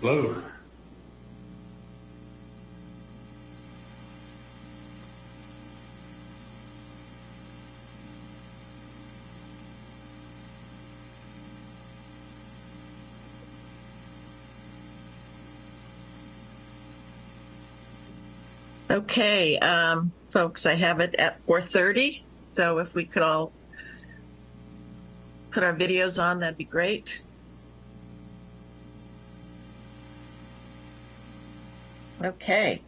Hello. Okay, um, folks, I have it at 4:30. So if we could all put our videos on, that'd be great. Okay.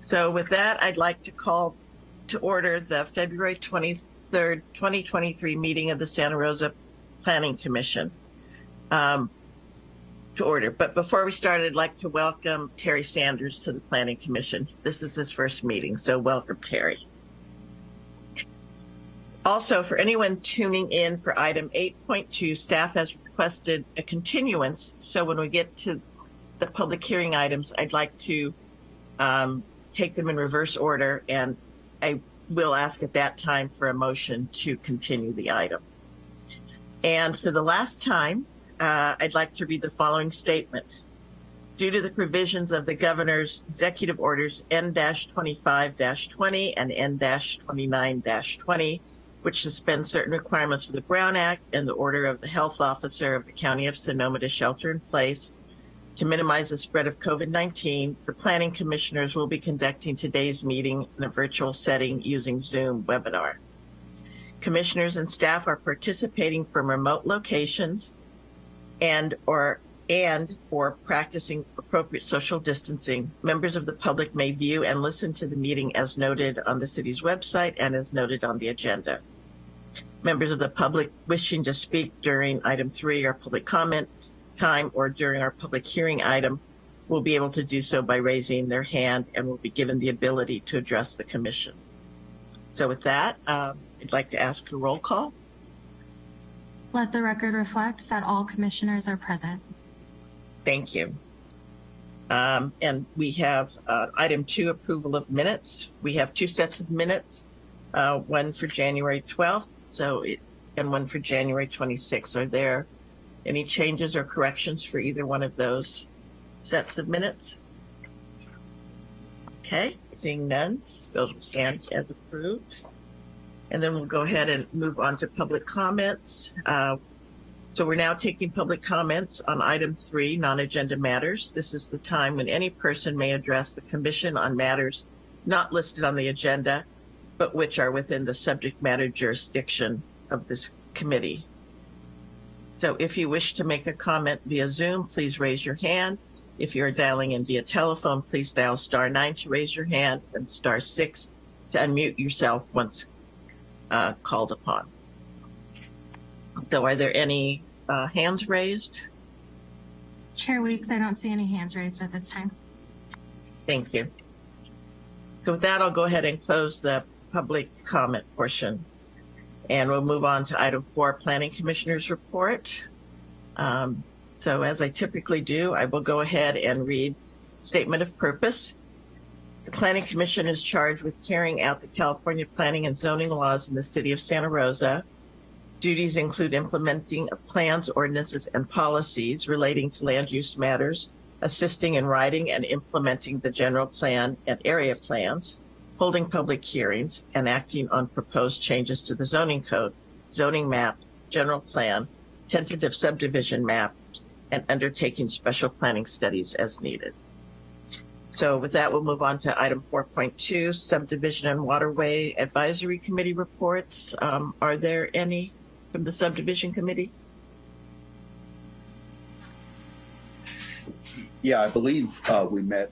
So with that, I'd like to call to order the February 23rd, 2023 meeting of the Santa Rosa Planning Commission. Um, to order. But before we start, I'd like to welcome Terry Sanders to the Planning Commission. This is his first meeting, so welcome, Terry. Also, for anyone tuning in for item 8.2, staff has requested a continuance. So when we get to the public hearing items, I'd like to um, take them in reverse order, and I will ask at that time for a motion to continue the item. And for the last time, uh, I'd like to read the following statement. Due to the provisions of the governor's executive orders N-25-20 and N-29-20, which suspend certain requirements for the Brown Act and the order of the health officer of the County of Sonoma to shelter in place to minimize the spread of COVID-19, the planning commissioners will be conducting today's meeting in a virtual setting using Zoom webinar. Commissioners and staff are participating from remote locations and or and or practicing appropriate social distancing, members of the public may view and listen to the meeting as noted on the city's website and as noted on the agenda. Members of the public wishing to speak during item three or public comment time or during our public hearing item will be able to do so by raising their hand and will be given the ability to address the commission. So with that, um, I'd like to ask a roll call. Let the record reflect that all commissioners are present. Thank you. Um, and we have uh, item two, approval of minutes. We have two sets of minutes, uh, one for January 12th, so it, and one for January 26th. Are there any changes or corrections for either one of those sets of minutes? Okay, seeing none, those will stand as approved. And then we'll go ahead and move on to public comments. Uh, so we're now taking public comments on item three, non-agenda matters. This is the time when any person may address the commission on matters not listed on the agenda, but which are within the subject matter jurisdiction of this committee. So if you wish to make a comment via Zoom, please raise your hand. If you're dialing in via telephone, please dial star nine to raise your hand and star six to unmute yourself once uh, called upon. So are there any uh, hands raised? Chair Weeks, I don't see any hands raised at this time. Thank you. So with that, I'll go ahead and close the public comment portion. And we'll move on to item four, Planning Commissioner's Report. Um, so as I typically do, I will go ahead and read Statement of Purpose. The Planning Commission is charged with carrying out the California planning and zoning laws in the city of Santa Rosa. Duties include implementing of plans, ordinances, and policies relating to land use matters, assisting in writing and implementing the general plan and area plans, holding public hearings, and acting on proposed changes to the zoning code, zoning map, general plan, tentative subdivision map, and undertaking special planning studies as needed. So with that, we'll move on to item 4.2, subdivision and waterway advisory committee reports. Um, are there any from the subdivision committee? Yeah, I believe uh, we met,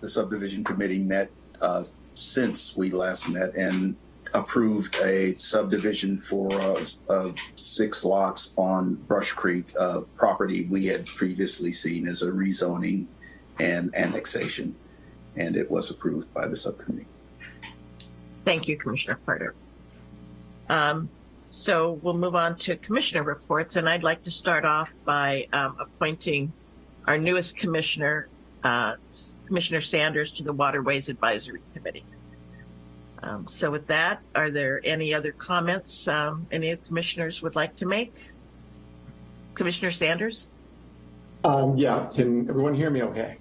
the subdivision committee met uh, since we last met and approved a subdivision for uh, uh, six lots on Brush Creek uh, property we had previously seen as a rezoning and annexation, and it was approved by the subcommittee. Thank you, Commissioner Carter. Um, so we'll move on to commissioner reports, and I'd like to start off by um, appointing our newest commissioner, uh, Commissioner Sanders, to the Waterways Advisory Committee. Um, so with that, are there any other comments um, any of commissioners would like to make? Commissioner Sanders? Um, yeah, can everyone hear me okay?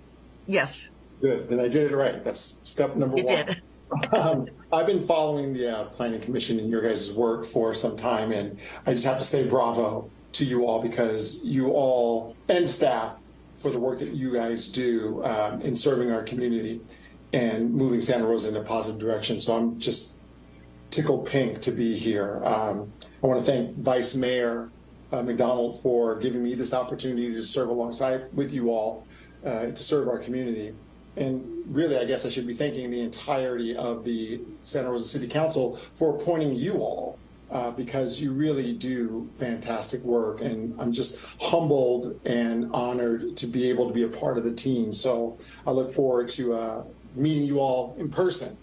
Yes, Good, then I did it right. That's step number you one. did. Um, I've been following the uh, Planning Commission and your guys' work for some time, and I just have to say bravo to you all because you all and staff for the work that you guys do um, in serving our community and moving Santa Rosa in a positive direction. So I'm just tickled pink to be here. Um, I want to thank Vice Mayor uh, McDonald for giving me this opportunity to serve alongside with you all uh, to serve our community. And really, I guess I should be thanking the entirety of the Santa Rosa City Council for appointing you all uh, because you really do fantastic work. And I'm just humbled and honored to be able to be a part of the team. So I look forward to uh, meeting you all in person.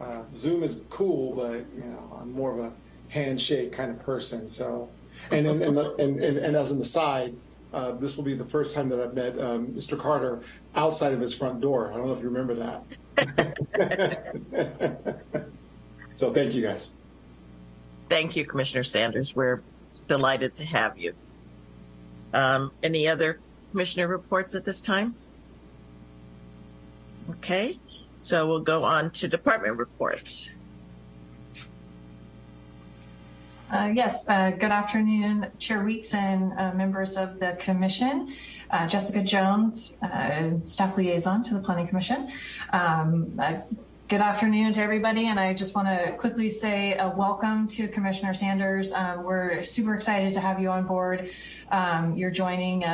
Uh, Zoom is cool, but you know, I'm more of a handshake kind of person. So, and and and, and, and, and as an aside, uh, this will be the first time that I've met um, Mr. Carter outside of his front door. I don't know if you remember that. so, thank you guys. Thank you, Commissioner Sanders. We're delighted to have you. Um, any other commissioner reports at this time? Okay, so we'll go on to department reports. Uh, Yes, uh, good afternoon, Chair Weeks and uh, members of the commission. Uh, Jessica Jones, uh, staff liaison to the Planning Commission. Um, Good afternoon to everybody, and I just want to quickly say a welcome to Commissioner Sanders. Um, We're super excited to have you on board. Um, You're joining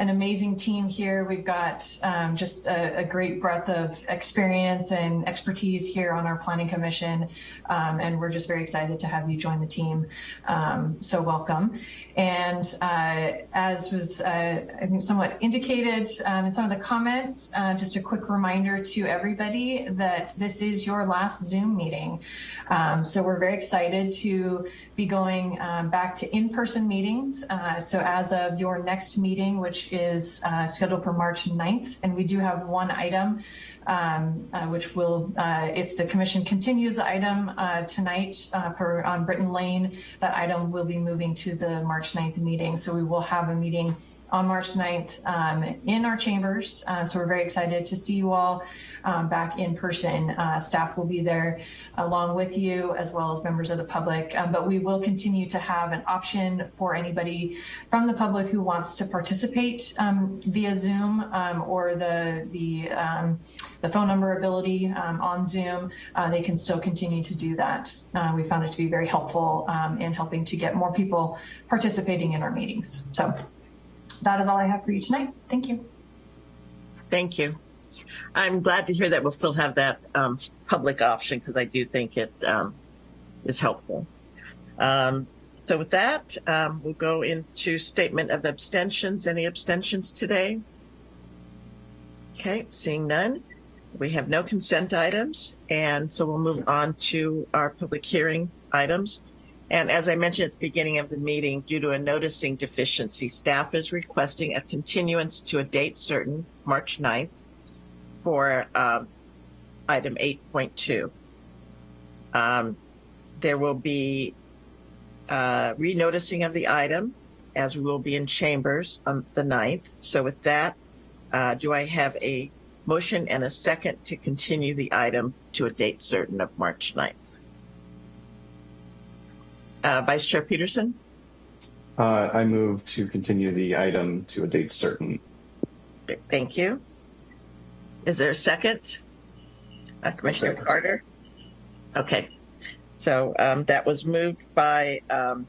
an amazing team here. We've got um, just a, a great breadth of experience and expertise here on our planning commission, um, and we're just very excited to have you join the team. Um, so welcome. And uh, as was uh, I think somewhat indicated um, in some of the comments, uh, just a quick reminder to everybody that this is your last Zoom meeting. Um, so we're very excited to be going um, back to in-person meetings. Uh, so as of your next meeting, which is uh, scheduled for March 9th, and we do have one item, um, uh, which will, uh, if the commission continues the item uh, tonight uh, for on Britain Lane, that item will be moving to the March 9th meeting. So we will have a meeting on March 9th um, in our chambers. Uh, so we're very excited to see you all um, back in person. Uh, staff will be there along with you as well as members of the public. Um, but we will continue to have an option for anybody from the public who wants to participate um, via Zoom um, or the the um, the phone number ability on Zoom. Uh, they can still continue to do that. Uh, we found it to be very helpful in helping to get more people participating in our meetings. So that is all I have for you tonight. Thank you. Thank you. I'm glad to hear that we'll still have that um, public option because I do think it um, is helpful. Um, so with that, um, we'll go into statement of abstentions. Any abstentions today? Okay, seeing none. We have no consent items, and so we'll move on to our public hearing items. And as I mentioned at the beginning of the meeting, due to a noticing deficiency, staff is requesting a continuance to a date certain, March 9th, for um, item 8.2. Um, there will be uh, renoticing of the item as we will be in chambers on the 9th. So with that, uh, do I have a motion and a second to continue the item to a date certain of March 9th? Uh, Vice Chair Peterson? Uh, I move to continue the item to a date certain. Thank you. Is there a second? Uh, Commissioner second. Carter? Okay, so um, that was moved by um,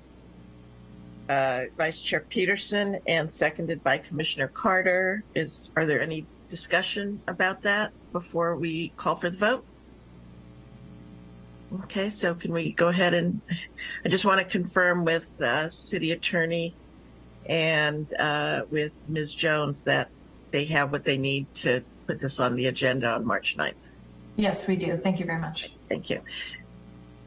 uh, Vice Chair Peterson and seconded by Commissioner Carter. Is are there any discussion about that before we call for the vote? Okay, so can we go ahead and I just want to confirm with uh, City Attorney and uh, with Ms. Jones that they have what they need to put this on the agenda on March 9th. Yes, we do. Thank you very much. Thank you.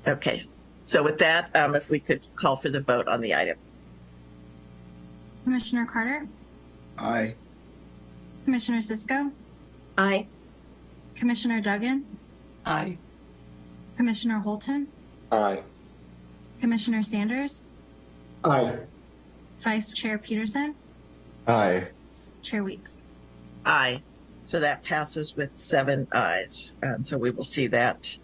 Okay, so with that, um, if we could call for the vote on the item. Commissioner Carter, Aye. Commissioner Cisco, Aye. Commissioner Duggan, Aye. Commissioner Holton, Aye. Commissioner Sanders, Aye. Vice Chair Peterson, Aye. Chair Weeks. Aye. So that passes with seven ayes. And so we will see that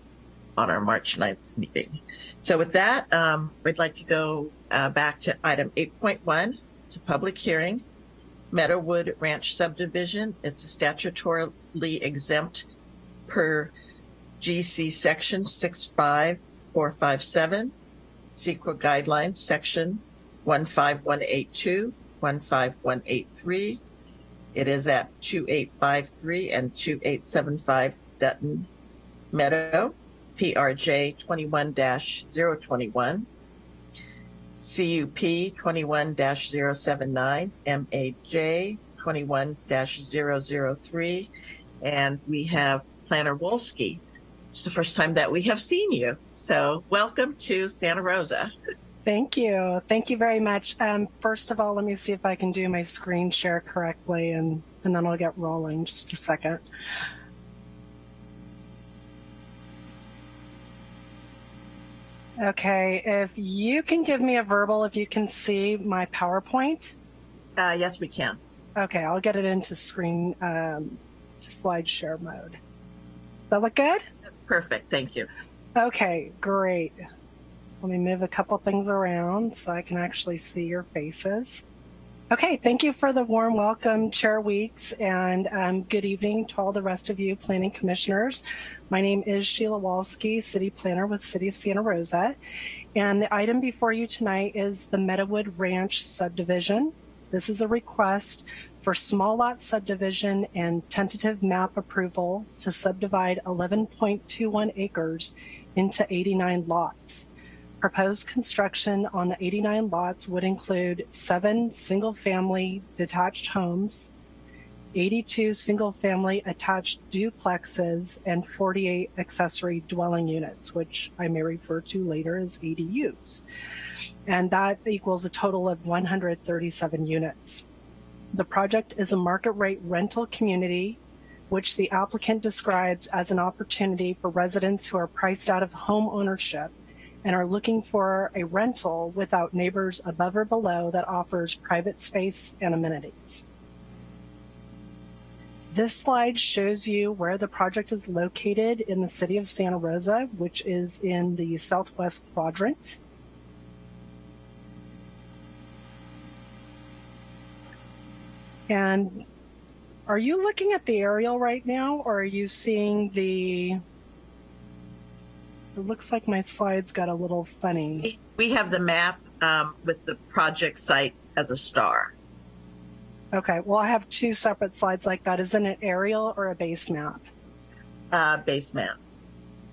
on our March 9th meeting. So with that, um, we'd like to go uh, back to item 8.1. It's a public hearing. Meadowood Ranch subdivision. It's a statutorily exempt per GC section 65457, CEQA guidelines section 15182, 15183. It is at 2853 and 2875 Dutton Meadow, PRJ 21 021, CUP 21 079, MAJ 21 003, and we have Planner Wolski. It's the first time that we have seen you. So welcome to Santa Rosa. Thank you. Thank you very much. Um, first of all, let me see if I can do my screen share correctly and, and then I'll get rolling. Just a second. Okay, if you can give me a verbal, if you can see my PowerPoint. Uh, yes, we can. Okay, I'll get it into screen, um, to slide share mode. Does that look good? Perfect. Thank you. Okay, great. Let me move a couple things around so I can actually see your faces. Okay, thank you for the warm welcome, Chair Weeks, and um, good evening to all the rest of you planning commissioners. My name is Sheila Wolski, City Planner with City of Santa Rosa, and the item before you tonight is the Meadowood Ranch subdivision. This is a request for small lot subdivision and tentative map approval to subdivide 11.21 acres into 89 lots. Proposed construction on the 89 lots would include seven single-family detached homes, 82 single-family attached duplexes, and 48 accessory dwelling units, which I may refer to later as ADUs. And that equals a total of 137 units. The project is a market rate rental community, which the applicant describes as an opportunity for residents who are priced out of home ownership and are looking for a rental without neighbors above or below that offers private space and amenities. This slide shows you where the project is located in the city of Santa Rosa, which is in the southwest quadrant. And are you looking at the aerial right now or are you seeing the it looks like my slides got a little funny. We have the map um, with the project site as a star. Okay, well, I have two separate slides like that. Is it an aerial or a base map? Uh, base map.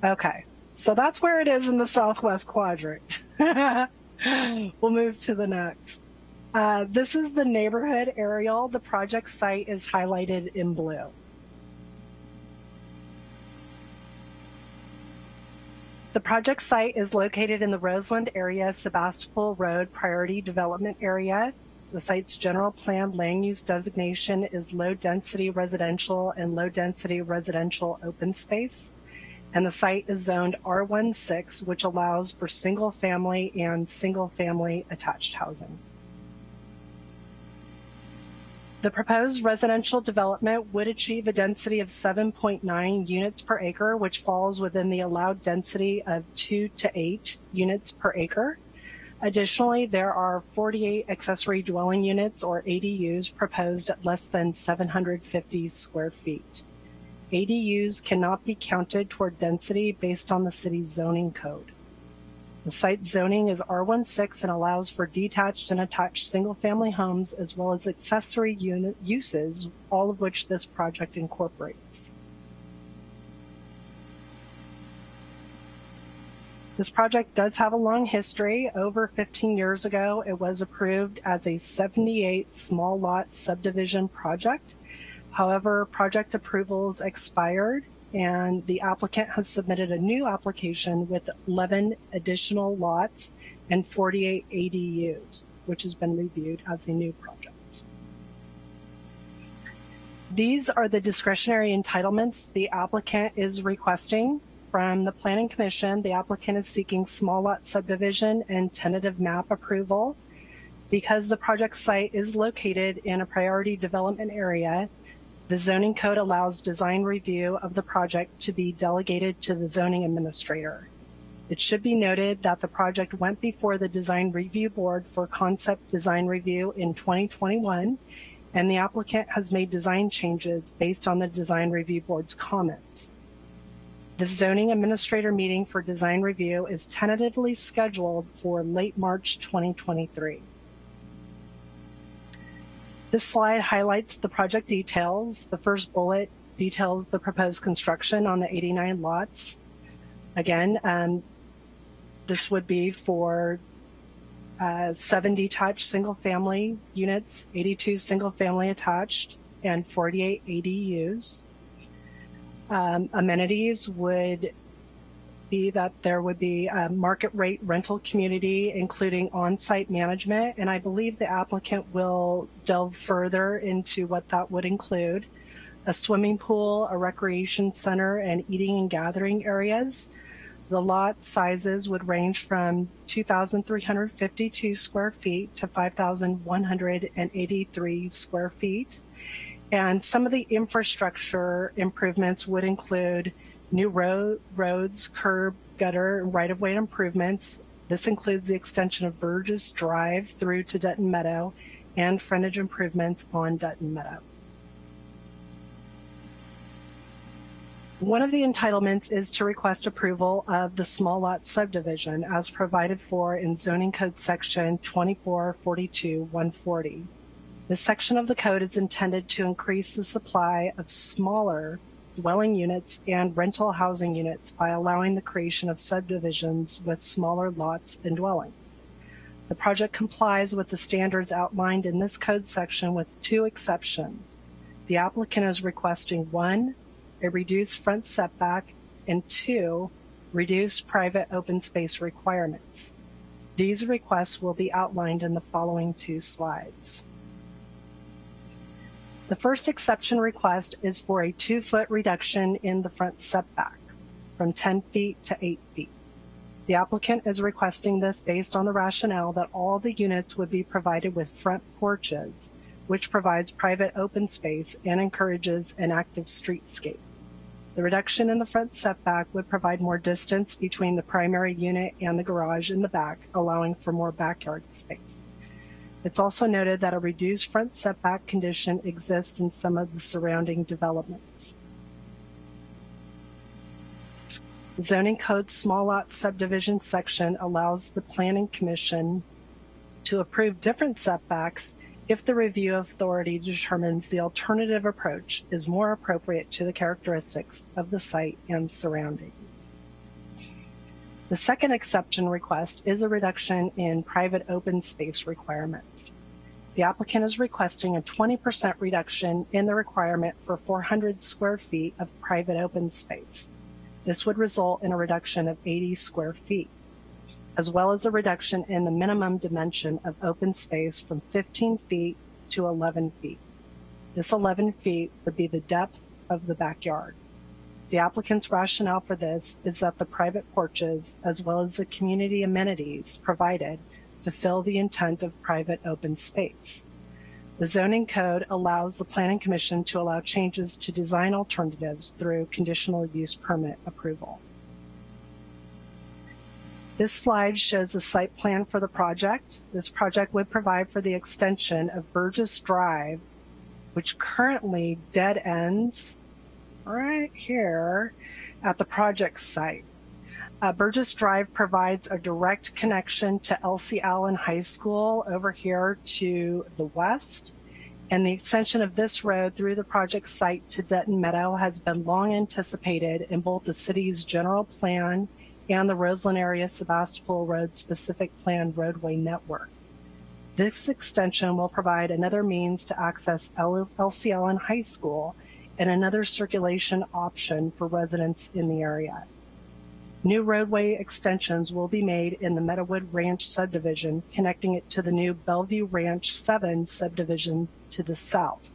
Okay, so that's where it is in the southwest quadrant. we'll move to the next. Uh, this is the neighborhood aerial. The project site is highlighted in blue. The project site is located in the Roseland area, Sebastopol Road Priority Development Area. The site's general plan land use designation is low density residential and low density residential open space. And the site is zoned R16, which allows for single family and single family attached housing. The proposed residential development would achieve a density of 7.9 units per acre, which falls within the allowed density of 2 to 8 units per acre. Additionally, there are 48 accessory dwelling units or ADUs proposed at less than 750 square feet. ADUs cannot be counted toward density based on the city's zoning code. The site zoning is R16 and allows for detached and attached single-family homes as well as accessory unit uses, all of which this project incorporates. This project does have a long history. Over 15 years ago, it was approved as a 78 small lot subdivision project. However, project approvals expired and the applicant has submitted a new application with 11 additional lots and 48 ADUs, which has been reviewed as a new project. These are the discretionary entitlements the applicant is requesting from the Planning Commission. The applicant is seeking small lot subdivision and tentative map approval Because the project site is located in a priority development area, the zoning code allows design review of the project to be delegated to the zoning administrator. It should be noted that the project went before the design review board for concept design review in 2021, and the applicant has made design changes based on the design review board's comments. The zoning administrator meeting for design review is tentatively scheduled for late March 2023. This slide highlights the project details. The first bullet details the proposed construction on the 89 lots. Again, um, this would be for uh, seven detached single family units, 82 single family attached, and 48 ADUs. Um, amenities would be that there would be a market rate rental community, including on-site management, and I believe the applicant will delve further into what that would include. A swimming pool, a recreation center, and eating and gathering areas. The lot sizes would range from 2,352 square feet to 5,183 square feet. And some of the infrastructure improvements would include new road, roads, curb, gutter, right-of-way improvements. This includes the extension of Burgess Drive through to Dutton Meadow and frontage improvements on Dutton Meadow. One of the entitlements is to request approval of the small lot subdivision as provided for in zoning code section 2442-140. This section of the code is intended to increase the supply of smaller dwelling units and rental housing units by allowing the creation of subdivisions with smaller lots and dwellings. The project complies with the standards outlined in this code section with two exceptions. The applicant is requesting one, a reduced front setback, and two, reduced private open space requirements. These requests will be outlined in the following two slides. The first exception request is for a two foot reduction in the front setback from 10 feet to 8 feet. The applicant is requesting this based on the rationale that all the units would be provided with front porches, which provides private open space and encourages an active streetscape. The reduction in the front setback would provide more distance between the primary unit and the garage in the back, allowing for more backyard space. It's also noted that a reduced front setback condition exists in some of the surrounding developments. Zoning code small lot subdivision section allows the planning commission to approve different setbacks if the review authority determines the alternative approach is more appropriate to the characteristics of the site and surroundings. The second exception request is a reduction in private open space requirements. The applicant is requesting a 20% reduction in the requirement for 400 square feet of private open space. This would result in a reduction of 80 square feet as well as a reduction in the minimum dimension of open space from 15 feet to 11 feet. This 11 feet would be the depth of the backyard. The applicant's rationale for this is that the private porches, as well as the community amenities provided, fulfill the intent of private open space. The zoning code allows the planning commission to allow changes to design alternatives through conditional use permit approval. This slide shows the site plan for the project. This project would provide for the extension of Burgess Drive, which currently dead ends right here at the project site. Uh, Burgess Drive provides a direct connection to Elsie Allen High School over here to the west. And the extension of this road through the project site to Dutton Meadow has been long anticipated in both the city's general plan and the Roseland Area Sebastopol Road Specific Plan Roadway Network. This extension will provide another means to access Elsie Allen High School and another circulation option for residents in the area. New roadway extensions will be made in the Meadowood Ranch subdivision, connecting it to the new Bellevue Ranch 7 subdivision to the south.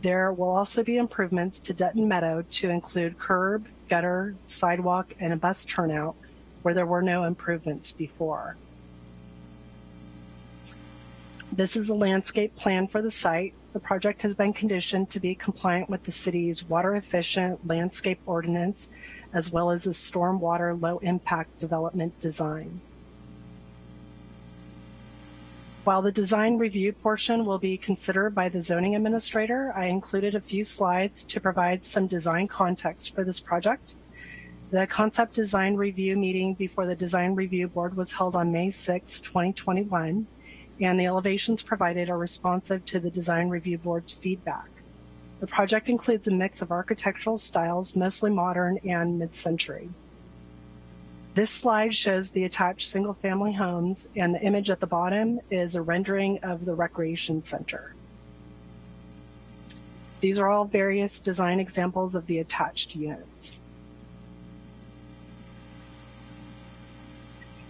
There will also be improvements to Dutton Meadow to include curb, gutter, sidewalk, and a bus turnout where there were no improvements before. This is a landscape plan for the site. The project has been conditioned to be compliant with the city's water efficient landscape ordinance, as well as a stormwater low impact development design. While the design review portion will be considered by the zoning administrator, I included a few slides to provide some design context for this project. The concept design review meeting before the design review board was held on May 6, 2021, and the elevations provided are responsive to the design review board's feedback. The project includes a mix of architectural styles, mostly modern and mid-century. This slide shows the attached single family homes and the image at the bottom is a rendering of the recreation center. These are all various design examples of the attached units.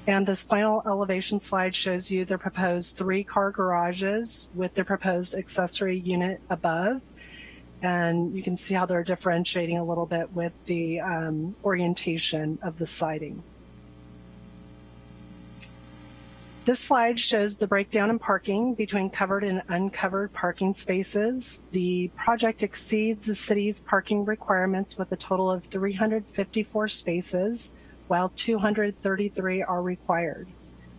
And this final elevation slide shows you the proposed three car garages with the proposed accessory unit above. And you can see how they're differentiating a little bit with the um, orientation of the siding. This slide shows the breakdown in parking between covered and uncovered parking spaces. The project exceeds the city's parking requirements with a total of 354 spaces, while 233 are required.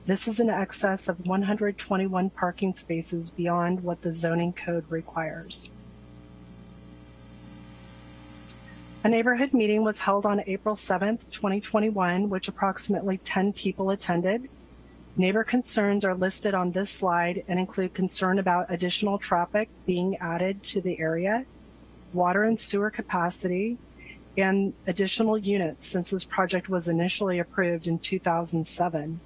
This is in excess of 121 parking spaces beyond what the zoning code requires. A neighborhood meeting was held on April 7th, 2021, which approximately 10 people attended. Neighbor concerns are listed on this slide and include concern about additional traffic being added to the area, water and sewer capacity, and additional units since this project was initially approved in 2007.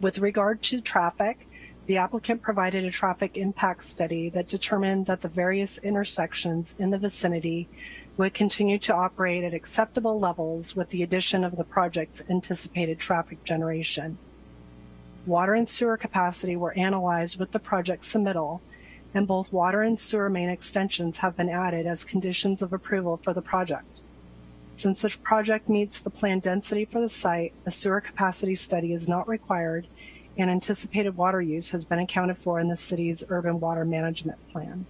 With regard to traffic, the applicant provided a traffic impact study that determined that the various intersections in the vicinity would continue to operate at acceptable levels with the addition of the project's anticipated traffic generation. Water and sewer capacity were analyzed with the project submittal, and both water and sewer main extensions have been added as conditions of approval for the project. Since such project meets the planned density for the site, a sewer capacity study is not required, and anticipated water use has been accounted for in the city's urban water management plan.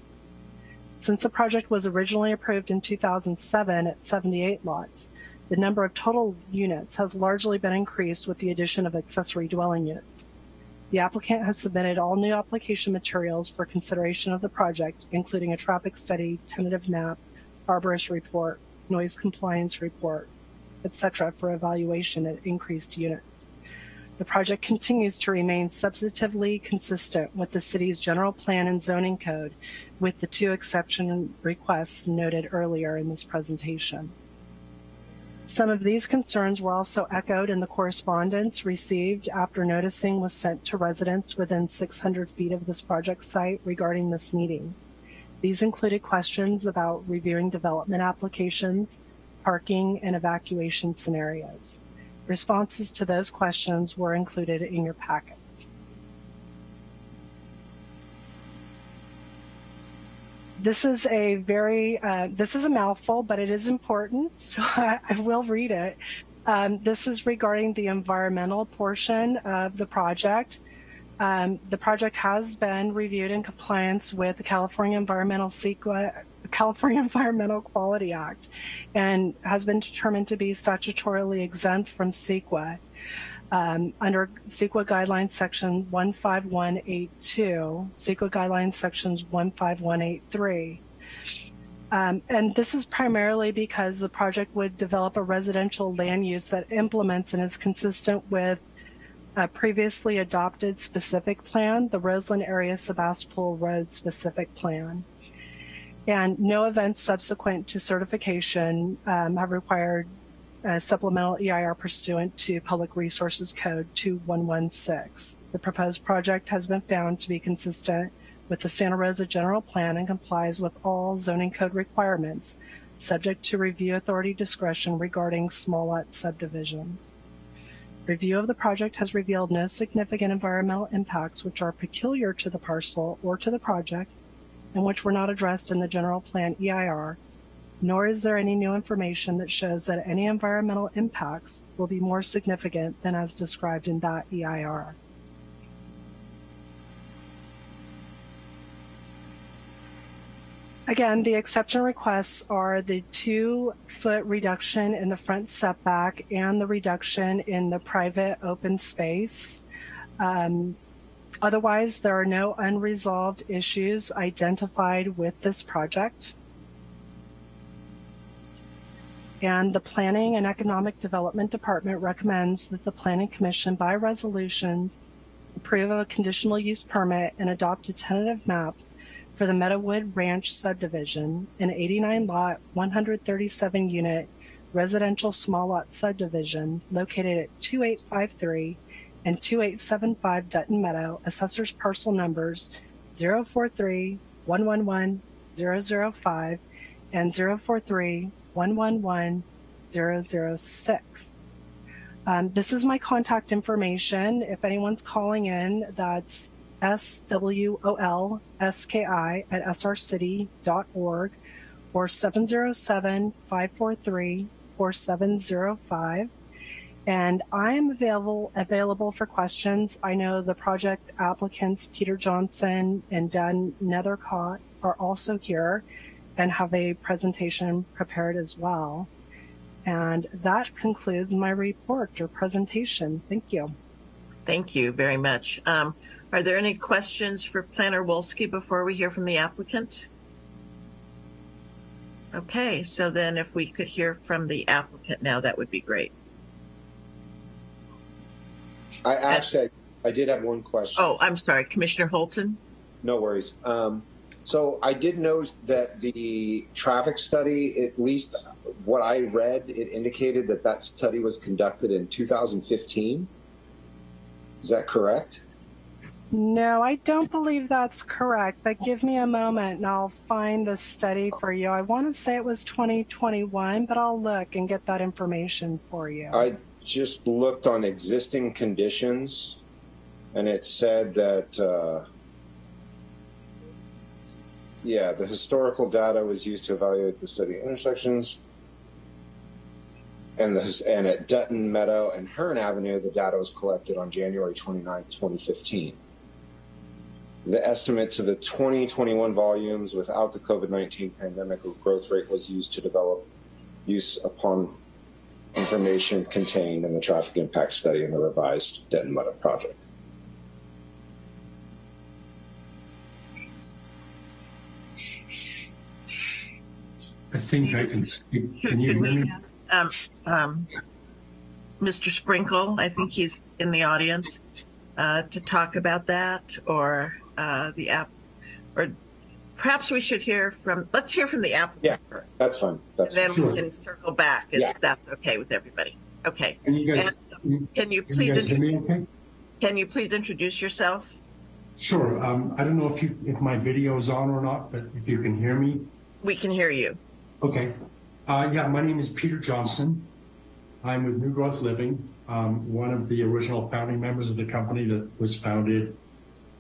Since the project was originally approved in 2007 at 78 lots, the number of total units has largely been increased with the addition of accessory dwelling units. The applicant has submitted all new application materials for consideration of the project, including a traffic study, tentative map, arborist report, noise compliance report, etc. for evaluation at increased units. The project continues to remain substantively consistent with the city's general plan and zoning code with the two exception requests noted earlier in this presentation. Some of these concerns were also echoed in the correspondence received after noticing was sent to residents within 600 feet of this project site regarding this meeting. These included questions about reviewing development applications, parking, and evacuation scenarios. Responses to those questions were included in your packets. This is a very, uh, this is a mouthful, but it is important, so I, I will read it. Um, this is regarding the environmental portion of the project. Um, the project has been reviewed in compliance with the California Environmental California Environmental Quality Act and has been determined to be statutorily exempt from CEQA. Um, under CEQA guidelines section 15182, CEQA guidelines sections 15183. Um, and this is primarily because the project would develop a residential land use that implements and is consistent with a previously adopted specific plan, the Roseland Area Sebastopol Road specific plan. And no events subsequent to certification um, have required a supplemental EIR pursuant to Public Resources Code 2116. The proposed project has been found to be consistent with the Santa Rosa General Plan and complies with all zoning code requirements, subject to review authority discretion regarding small lot subdivisions. Review of the project has revealed no significant environmental impacts which are peculiar to the parcel or to the project and which were not addressed in the general plan EIR, nor is there any new information that shows that any environmental impacts will be more significant than as described in that EIR. Again, the exception requests are the two foot reduction in the front setback and the reduction in the private open space. Um, otherwise, there are no unresolved issues identified with this project. And the Planning and Economic Development Department recommends that the Planning Commission by resolutions approve a conditional use permit and adopt a tentative map for the Meadowood Ranch subdivision, an 89 lot, 137 unit residential small lot subdivision located at 2853 and 2875 Dutton Meadow, assessors parcel numbers 043 111 005 and 043 111 006. Um, this is my contact information. If anyone's calling in, that's S-W-O-L-S-K-I at srcity.org or 707-543-4705. And I'm available, available for questions. I know the project applicants, Peter Johnson and Dan Nethercott are also here and have a presentation prepared as well. And that concludes my report or presentation. Thank you. Thank you very much. Um, are there any questions for Planner Wolski before we hear from the applicant? Okay, so then if we could hear from the applicant now, that would be great. I actually, I did have one question. Oh, I'm sorry, Commissioner Holton? No worries. Um, so I did note that the traffic study, at least what I read, it indicated that that study was conducted in 2015. Is that correct? No, I don't believe that's correct, but give me a moment and I'll find the study for you. I want to say it was 2021, but I'll look and get that information for you. I just looked on existing conditions and it said that, uh, yeah, the historical data was used to evaluate the study intersections. And, and at Dutton Meadow and Hearn Avenue, the data was collected on January 29, 2015. The estimate to the 2021 volumes without the COVID-19 pandemic growth rate was used to develop use upon information contained in the traffic impact study in the revised Dutton Meadow project. I think I can speak. Can you hear me? Um, um, Mr. Sprinkle, I think he's in the audience, uh, to talk about that or, uh, the app, or perhaps we should hear from, let's hear from the Yeah. applicant first. That's fine. That's And then Sure. we can circle back if Yeah. that's okay with everybody. Okay. Can you guys, And Can you can you please, guys hear okay? can you please introduce yourself? Sure. Um, I don't know if you, if my video is on or not, but if you can hear me. We can hear you. Okay. Uh, yeah, my name is Peter Johnson. I'm with New Growth Living, um, one of the original founding members of the company that was founded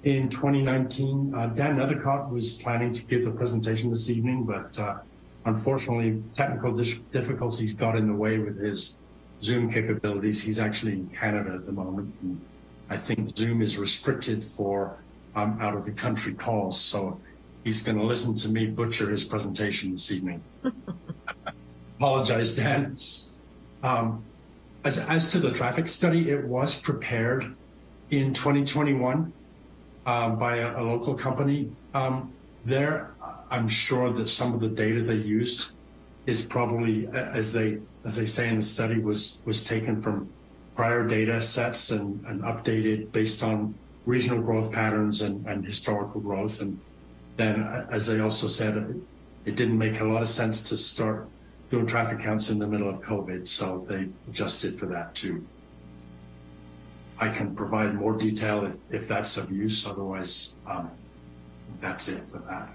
in 2019. Uh, Dan Nethercott was planning to give the presentation this evening, but uh, unfortunately, technical difficulties got in the way with his Zoom capabilities. He's actually in Canada at the moment. And I think Zoom is restricted for um, out of the country calls. So he's going to listen to me butcher his presentation this evening. Apologize, Dan. Um, as, as to the traffic study, it was prepared in 2021 uh, by a, a local company. Um, there, I'm sure that some of the data they used is probably, as they as they say in the study, was was taken from prior data sets and, and updated based on regional growth patterns and, and historical growth. And then, as they also said, it didn't make a lot of sense to start doing traffic counts in the middle of COVID, so they adjusted for that too. I can provide more detail if, if that's of use, otherwise, um, that's it for that.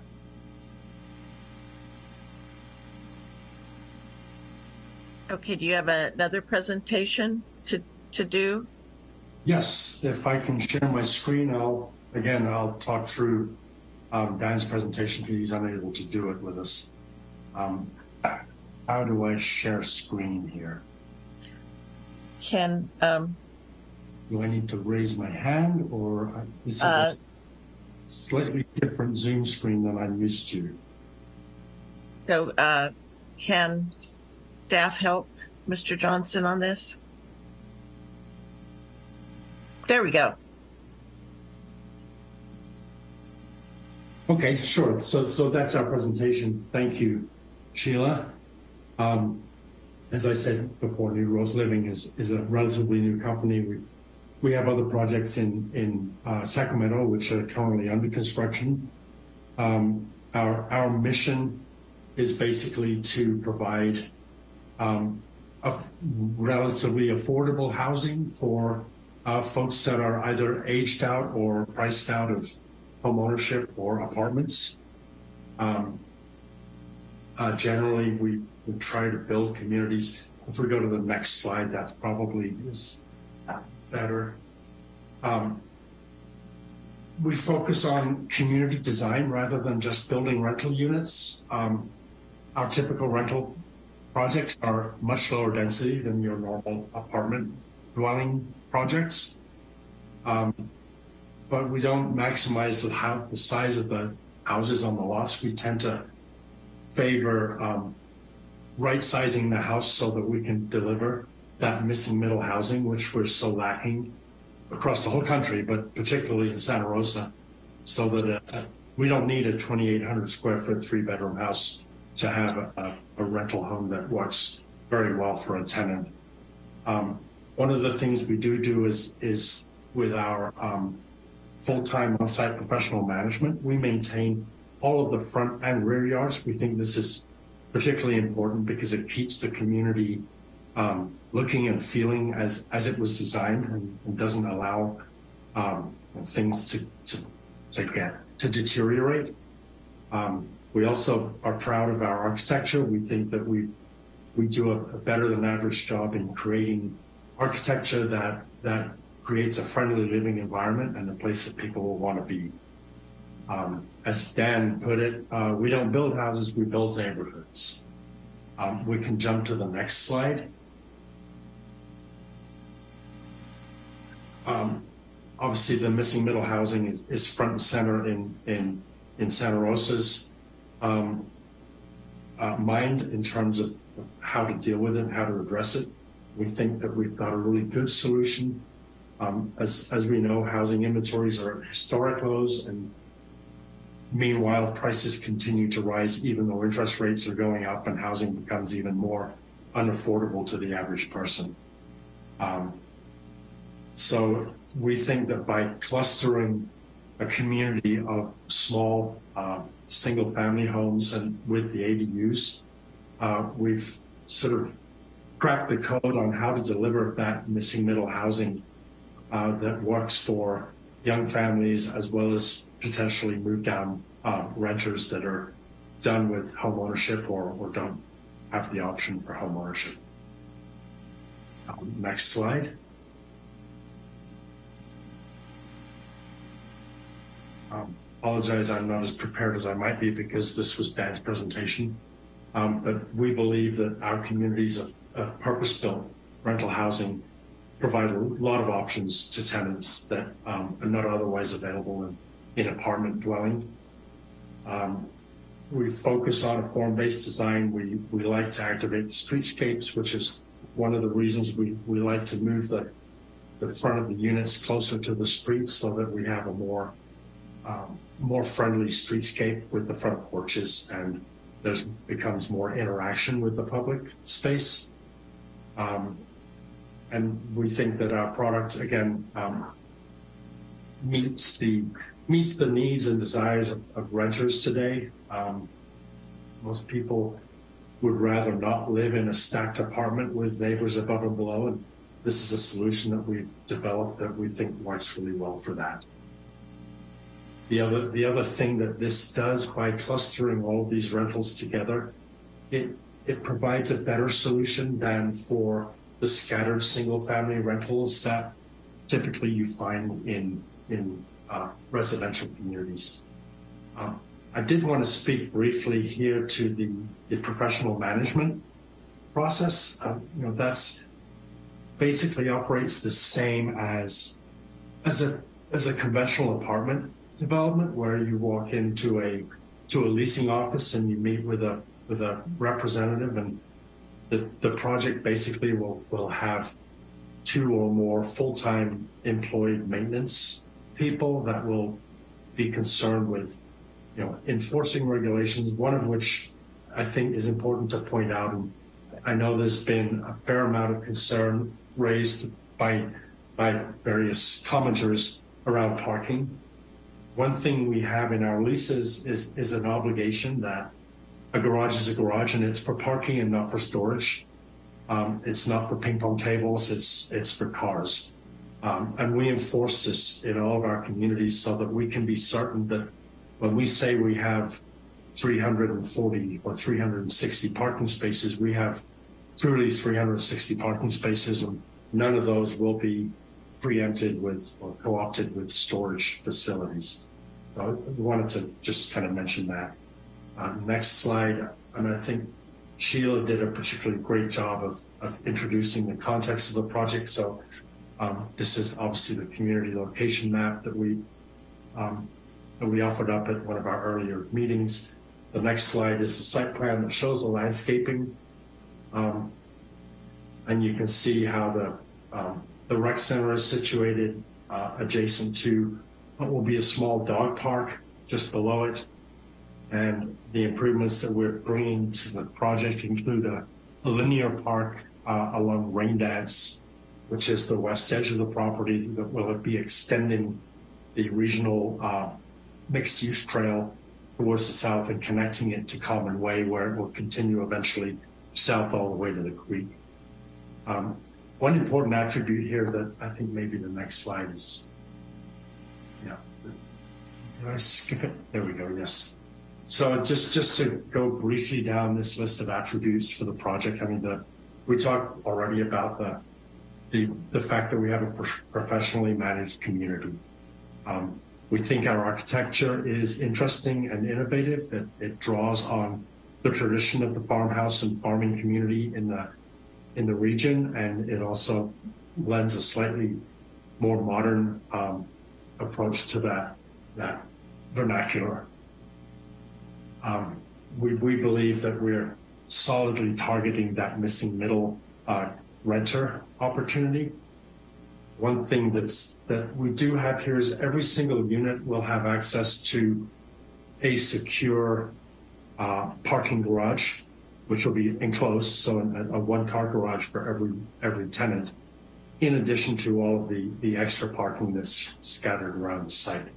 Okay, do you have another presentation to, to do? Yes, if I can share my screen, I'll, again, I'll talk through um, Dan's presentation because he's unable to do it with us. Um, how do I share screen here? Can, um, Do I need to raise my hand or I- this is Uh, a slightly different Zoom screen than I'm used to? So, uh, can staff help Mr. Johnston on this? There we go. Okay, sure. So, so that's our presentation. Thank you, Sheila. Um, as I said before, New Rose Living is, is a relatively new company. We we have other projects in in uh, Sacramento which are currently under construction. Um, our our mission is basically to provide um, relatively affordable housing for uh, folks that are either aged out or priced out of homeownership or apartments. Um, uh, generally, we, we try to build communities. If we go to the next slide, that probably is better. Um, we focus on community design rather than just building rental units. Um, our typical rental projects are much lower density than your normal apartment dwelling projects. Um, but we don't maximize the, how, the size of the houses on the lots. We tend to favor um, right sizing the house so that we can deliver that missing middle housing, which we're so lacking across the whole country, but particularly in Santa Rosa, so that uh, we don't need a 2,800 square foot three bedroom house to have a, a, rental home that works very well for a tenant. Um, one of the things we do do is is with our um, full-time on-site professional management, we maintain all of the front and rear yards. We think this is particularly important because it keeps the community um, looking and feeling as as it was designed and, and doesn't allow um, things to, to to get to deteriorate. Um, we also are proud of our architecture. We think that we we do a, a better than average job in creating architecture that that creates a friendly living environment and a place that people will want to be. Um, as Dan put it, uh, we don't build houses, we build neighborhoods. Um, we can jump to the next slide. Um, obviously, the missing middle housing is, is front and center in, in, in Santa Rosa's um, uh, mind in terms of how to deal with it, how to address it. We think that we've got a really good solution. Um, as, as we know, housing inventories are at historic lows and meanwhile, prices continue to rise even though interest rates are going up and housing becomes even more unaffordable to the average person. Um, so we think that by clustering a community of small uh, single family homes and with the ADUs, uh, we've sort of cracked the code on how to deliver that missing middle housing uh, that works for young families as well as potentially move down uh, renters that are done with home ownership or, or don't have the option for home ownership. Um, next slide. Um, apologize, I'm not as prepared as I might be because this was Dan's presentation. Um, but we believe that our communities of, of purpose-built rental housing provide a lot of options to tenants that um, are not otherwise available in, in apartment dwelling. Um, we focus on a form-based design. We, we like to activate the streetscapes, which is one of the reasons we, we like to move the, the front of the units closer to the streets so that we have a more um, more friendly streetscape with the front porches and there's becomes more interaction with the public space. Um, and we think that our product again um, meets the meets the needs and desires of, of renters today. Um, most people would rather not live in a stacked apartment with neighbors above and below, and this is a solution that we've developed that we think works really well for that. The other, the other thing that this does by clustering all these rentals together, it, it provides a better solution than for the scattered single family rentals that typically you find in, in uh, residential communities. Um, I did want to speak briefly here to the, the professional management process. Uh, you know, that's basically operates the same as as a as a conventional apartment development where you walk into a to a leasing office and you meet with a with a representative and the, the project basically will, will have two or more full-time employed maintenance people that will be concerned with, you know, enforcing regulations, one of which I think is important to point out. And I know there's been a fair amount of concern raised by, by various commenters around parking. One thing we have in our leases is, is an obligation that a garage is a garage and it's for parking and not for storage. Um, it's not for ping pong tables, it's, it's for cars. Um, and we enforce this in all of our communities so that we can be certain that when we say we have 340 or 360 parking spaces, we have truly 360 parking spaces and none of those will be preempted with or co-opted with storage facilities. So I wanted to just kind of mention that. Uh, next slide, mean, I think Sheila did a particularly great job of, of introducing the context of the project. So um, this is obviously the community location map that we um, that we offered up at one of our earlier meetings. The next slide is the site plan that shows the landscaping. Um, and you can see how the, um, the rec center is situated uh, adjacent to what will be a small dog park just below it. And the improvements that we're bringing to the project include a, a linear park uh, along Rain Dance, which is the west edge of the property that will be extending the regional uh, mixed use trail towards the south and connecting it to Common Way where it will continue eventually south all the way to the creek. Um, one important attribute here that I think maybe the next slide is, yeah, did I skip it? There we go, yes. So just, just to go briefly down this list of attributes for the project, I mean, the, we talked already about the, the, the fact that we have a professionally managed community. Um, we think our architecture is interesting and innovative. It, it draws on the tradition of the farmhouse and farming community in the in the region, and it also lends a slightly more modern um, approach to that that vernacular. Um, we, we believe that we're solidly targeting that missing middle uh, renter opportunity one thing that's that we do have here is every single unit will have access to a secure uh, parking garage, which will be enclosed, so a, a one-car garage for every every tenant, in addition to all of the the extra parking that's scattered around the site.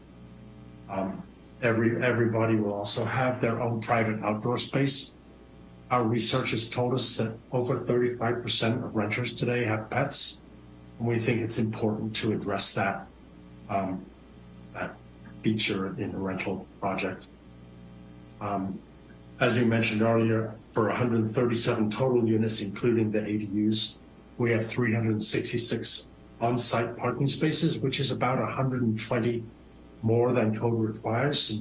Um, every everybody will also have their own private outdoor space. Our research has told us that over 35% of renters today have pets and we think it's important to address that, um, that feature in the rental project. Um, as we mentioned earlier, for 137 total units, including the ADUs, we have 366 on-site parking spaces, which is about 120 more than code requires.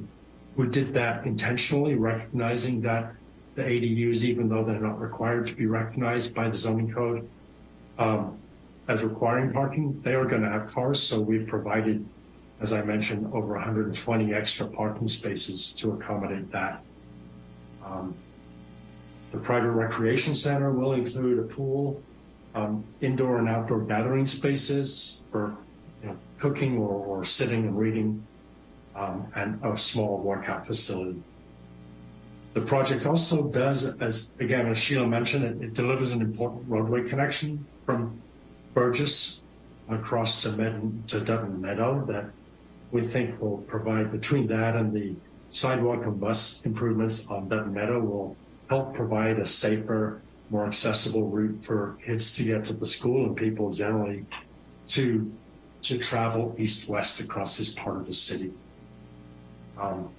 We did that intentionally, recognizing that the ADUs, even though they're not required to be recognized by the zoning code, um, as requiring parking, they are going to have cars. So we've provided, as I mentioned, over 120 extra parking spaces to accommodate that. Um, the private recreation center will include a pool, um, indoor and outdoor gathering spaces for you know, cooking or, or, sitting and reading, um, and a small workout facility. The project also does, as again, as Sheila mentioned, it, it delivers an important roadway connection from Burgess across to, Med- to Dutton Meadow that we think will provide between that and the sidewalk and bus improvements on Dutton Meadow will help provide a safer, more accessible route for kids to get to the school and people generally to to travel east-west across this part of the city. Um,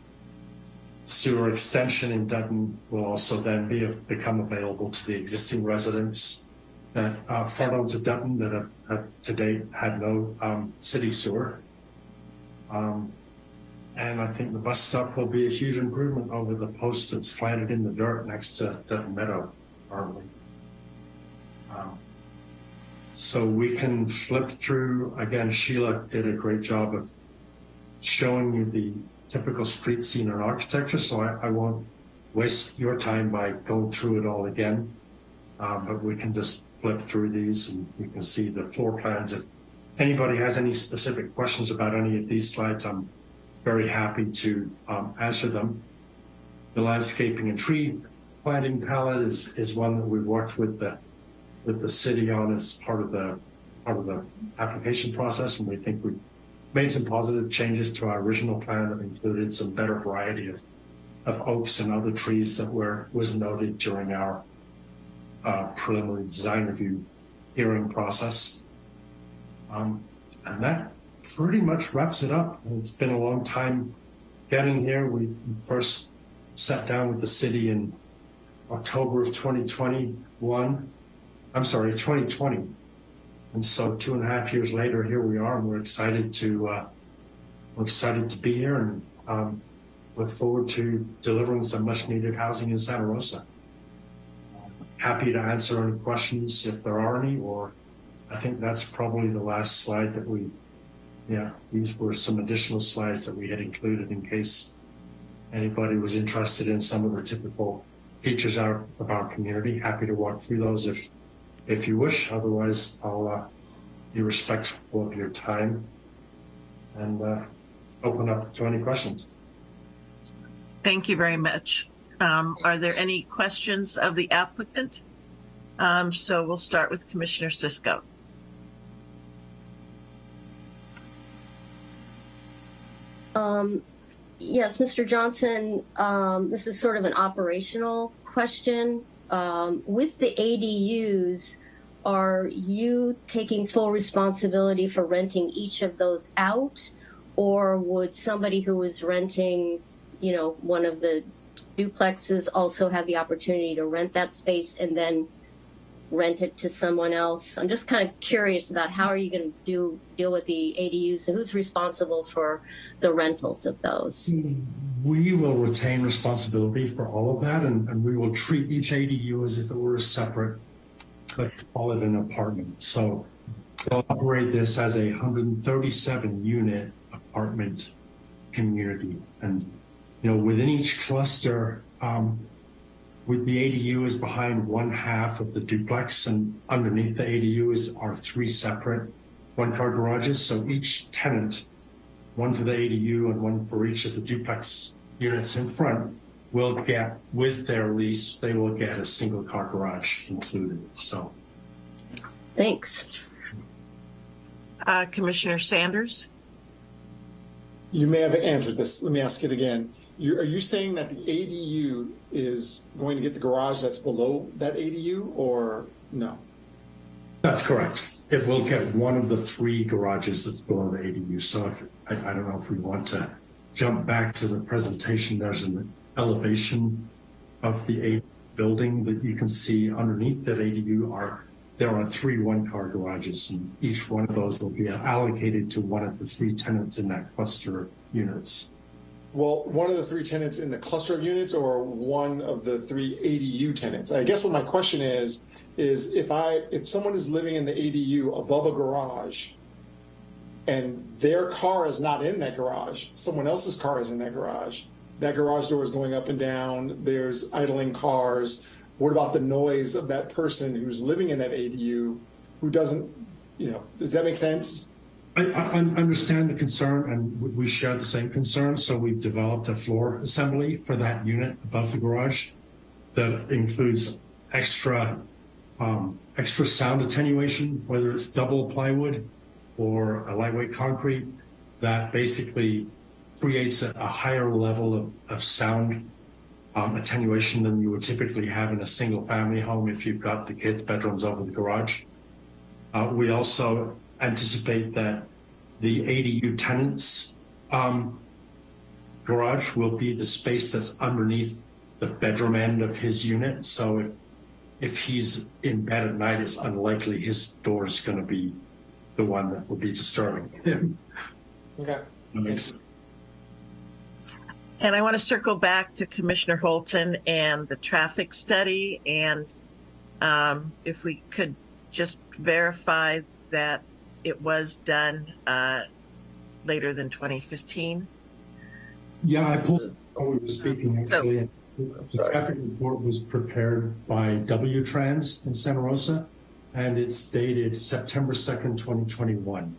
sewer extension in Dutton will also then be become available to the existing residents that uh, front to Dutton that have, have, to date had no um, city sewer. Um, and I think the bus stop will be a huge improvement over the post that's planted in the dirt next to Dutton Meadow, currently. Um, so we can flip through, again, Sheila did a great job of showing you the typical street scene and architecture, so I, I won't waste your time by going through it all again. Um, but we can just flip through these and you can see the floor plans. If anybody has any specific questions about any of these slides, I'm very happy to um, answer them. The landscaping and tree planting palette is, is one that we worked with the with the city on as part of the part of the application process, and we think we made some positive changes to our original plan that included some better variety of of oaks and other trees that were was noted during our uh, preliminary design review hearing process. Um, and that pretty much wraps it up. It's been a long time getting here. We first sat down with the city in October of 2021. I'm sorry, 2020. And so two and a half years later, here we are, and we're excited to uh, we're excited to be here and um, look forward to delivering some much needed housing in Santa Rosa. Happy to answer any questions if there are any, or I think that's probably the last slide that we, yeah, these were some additional slides that we had included in case anybody was interested in some of the typical features out of our community. Happy to walk through those if, if you wish. Otherwise, I'll uh, be respectful of your time and uh, open up to any questions. Thank you very much. Um, are there any questions of the applicant? Um, so we'll start with Commissioner Cisco. Um, yes, Mr. Johnson, um, this is sort of an operational question. Um, with the ADUs, are you taking full responsibility for renting each of those out? Or would somebody who is renting, you know, one of the duplexes also have the opportunity to rent that space and then rent it to someone else? I'm just kind of curious about how are you going to do deal with the ADUs and who's responsible for the rentals of those? We will retain responsibility for all of that, and, and we will treat each ADU as if it were a separate, let's call it an apartment. So we'll operate this as a 137 unit apartment community. And, you know, within each cluster, um, with the ADU is behind one half of the duplex and underneath the ADU is are three separate one car garages. So each tenant, one for the ADU and one for each of the duplex units in front will get with their lease, they will get a single car garage included. So Thanks. Uh, Commissioner Sanders? You may have answered this. Let me ask it again. You, are you saying that the ADU is going to get the garage that's below that ADU or no? that's correct. It will get one of the three garages that's below the ADU. So if, I, I don't know if we want to jump back to the presentation, there's an elevation of the A building that you can see underneath that ADU are there are three one-car garages, and each one of those will be allocated to one of the three tenants in that cluster of units. Well, one of the three tenants in the cluster of units or one of the three ADU tenants? I guess what my question is, is if I, if someone is living in the ADU above a garage and their car is not in that garage, someone else's car is in that garage, that garage door is going up and down, there's idling cars. What about the noise of that person who's living in that ADU who doesn't, you know, does that make sense? I, I understand the concern and we share the same concern. So we've developed a floor assembly for that unit above the garage that includes extra um, extra sound attenuation, whether it's double plywood or a lightweight concrete that basically creates a, a higher level of, of sound um, attenuation than you would typically have in a single family home if you've got the kids' bedrooms over the garage. Uh, we also anticipate that the ADU tenants um, garage will be the space that's underneath the bedroom end of his unit. So if if he's in bed at night, it's unlikely his door is going to be the one that will be disturbing him. Okay. That makes And I want to circle back to Commissioner Holton and the traffic study. And um, if we could just verify that it was done uh, later than 2015. Yeah, I pulled. Oh, we were speaking actually. The traffic report was prepared by W-Trans in Santa Rosa, and it's dated September 2nd, 2021.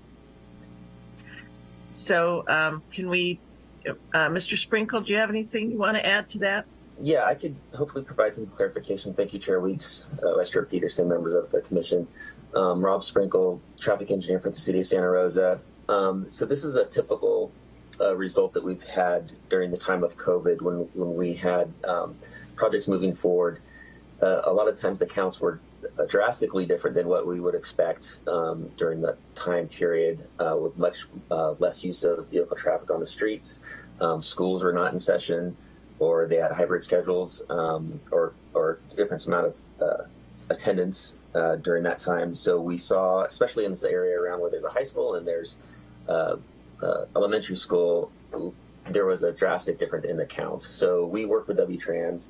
So um, can we, uh, Mr. Sprinkle, do you have anything you want to add to that? Yeah, I could hopefully provide some clarification. Thank you, Chair Weeks, uh, Vice Chair Peterson, members of the commission. Um, Rob Sprinkle, traffic engineer for the city of Santa Rosa. Um, so this is a typical uh, result that we've had during the time of COVID when, when we had um, projects moving forward. Uh, a lot of times the counts were uh, drastically different than what we would expect um, during that time period uh, with much uh, less use of vehicle traffic on the streets. Um, schools were not in session or they had hybrid schedules um, or, or different amount of uh, attendance uh, during that time. So we saw, especially in this area around where there's a high school and there's uh, uh, elementary school, there was a drastic difference in the counts. So we worked with WTrans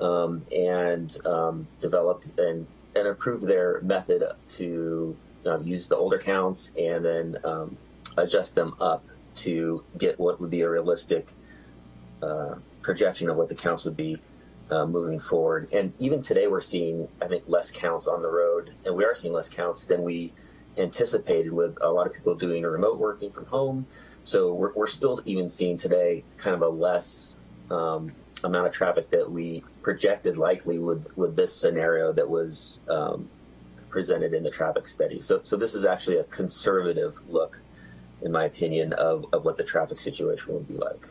um, and um, developed and, and improved their method to um, use the older counts and then um, adjust them up to get what would be a realistic uh, projection of what the counts would be uh, moving forward. And even today, we're seeing, I think, less counts on the road, and we are seeing less counts than we anticipated with a lot of people doing remote working from home. So we're, we're still even seeing today kind of a less um, amount of traffic that we projected likely with, with this scenario that was um, presented in the traffic study. So, so this is actually a conservative look, in my opinion, of, of what the traffic situation would be like.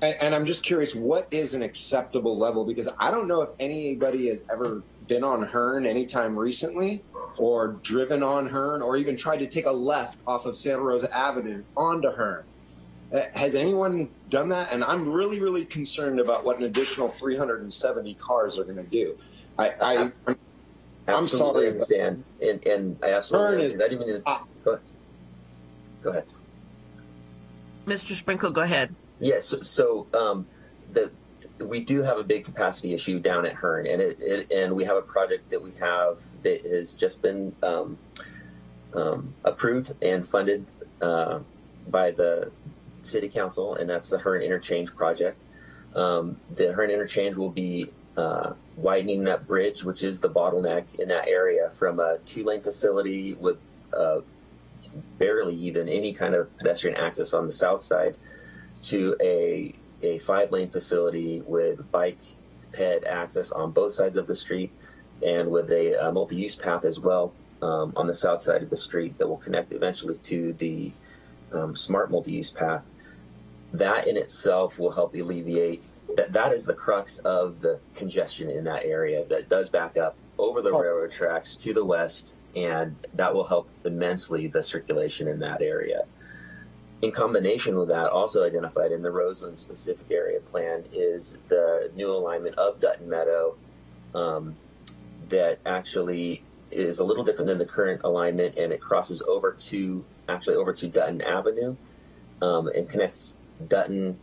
And, and I'm just curious, what is an acceptable level? Because I don't know if anybody has ever been on Hearn anytime recently or driven on Hearn or even tried to take a left off of Santa Rosa Avenue onto Hearn. Uh, Has anyone done that? And I'm really, really concerned about what an additional 370 cars are going to do. I, I, I'm, I'm Absolutely sorry. but- understand, and, and I absolutely Hearn is- I didn't mean to, Ah. go ahead. Go ahead. Mr. Sprinkle, go ahead. Yes. so, so um, the we do have a big capacity issue down at Hearn, and it, it and we have a project that we have that has just been um, um, approved and funded uh, by the city council, and that's the Hearn Interchange project. Um, the Hearn Interchange will be uh, widening that bridge, which is the bottleneck in that area, from a two-lane facility with uh, barely even any kind of pedestrian access on the south side to a a five lane facility with bike ped access on both sides of the street and with a, uh multi use path as well um, on the south side of the street that will connect eventually to the um, smart multi use path. That in itself will help alleviate that. That is the crux of the congestion in that area that does back up over the railroad tracks to the west, and that will help immensely the circulation in that area in combination with that, also identified in the Roseland specific area plan is the new alignment of Dutton Meadow um, that actually is a little different than the current alignment and it crosses over to actually over to Dutton Avenue um, and connects Dutton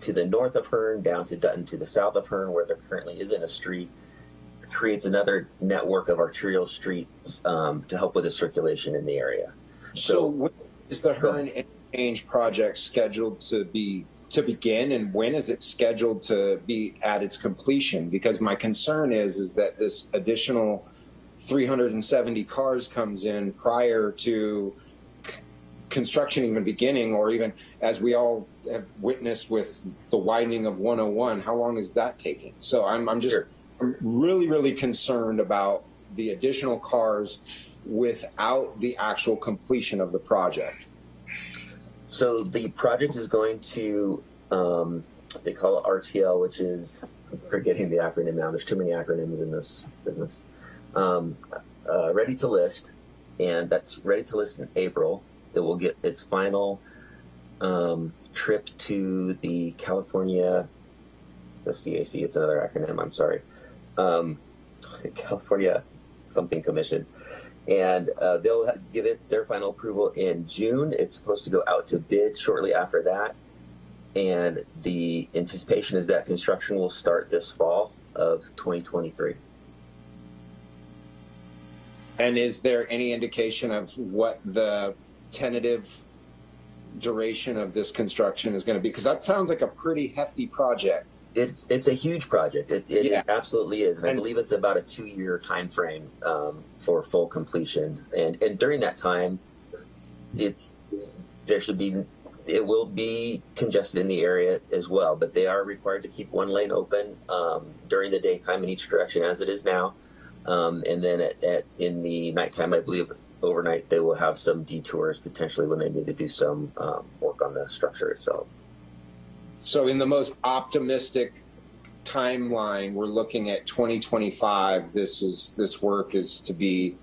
to the north of Hearn down to Dutton to the south of Hearn where there currently isn't a street creates another network of arterial streets um, to help with the circulation in the area. So, when is the Hearn Interchange project scheduled to be to begin, and when is it scheduled to be at its completion? Because my concern is is that this additional 370 cars comes in prior to construction even beginning, or even as we all have witnessed with the widening of 101. How long is that taking? So I'm I'm just. I'm really really concerned about the additional cars without the actual completion of the project. So the project is going to, um, they call it RTL, which is, I'm forgetting the acronym now. There's too many acronyms in this business. Um, uh, ready to list, and that's ready to list in April. It will get its final um, trip to the California, the CAC. It's another acronym. I'm sorry, um, California something commission and uh, they'll give it their final approval in June. It's supposed to go out to bid shortly after that, and the anticipation is that construction will start this fall of 2023. And is there any indication of what the tentative duration of this construction is going to be? Because that sounds like a pretty hefty project it's it's a huge project. It, it Yeah. absolutely is, and, I believe it's about a two-year time frame um, for full completion. And and during that time, it there should be it will be congested in the area as well. But they are required to keep one lane open um, during the daytime in each direction, as it is now. Um, and then at, at in the nighttime, I believe overnight they will have some detours potentially when they need to do some um, work on the structure itself. So in the most optimistic timeline, we're looking at 2025. This is this work is to be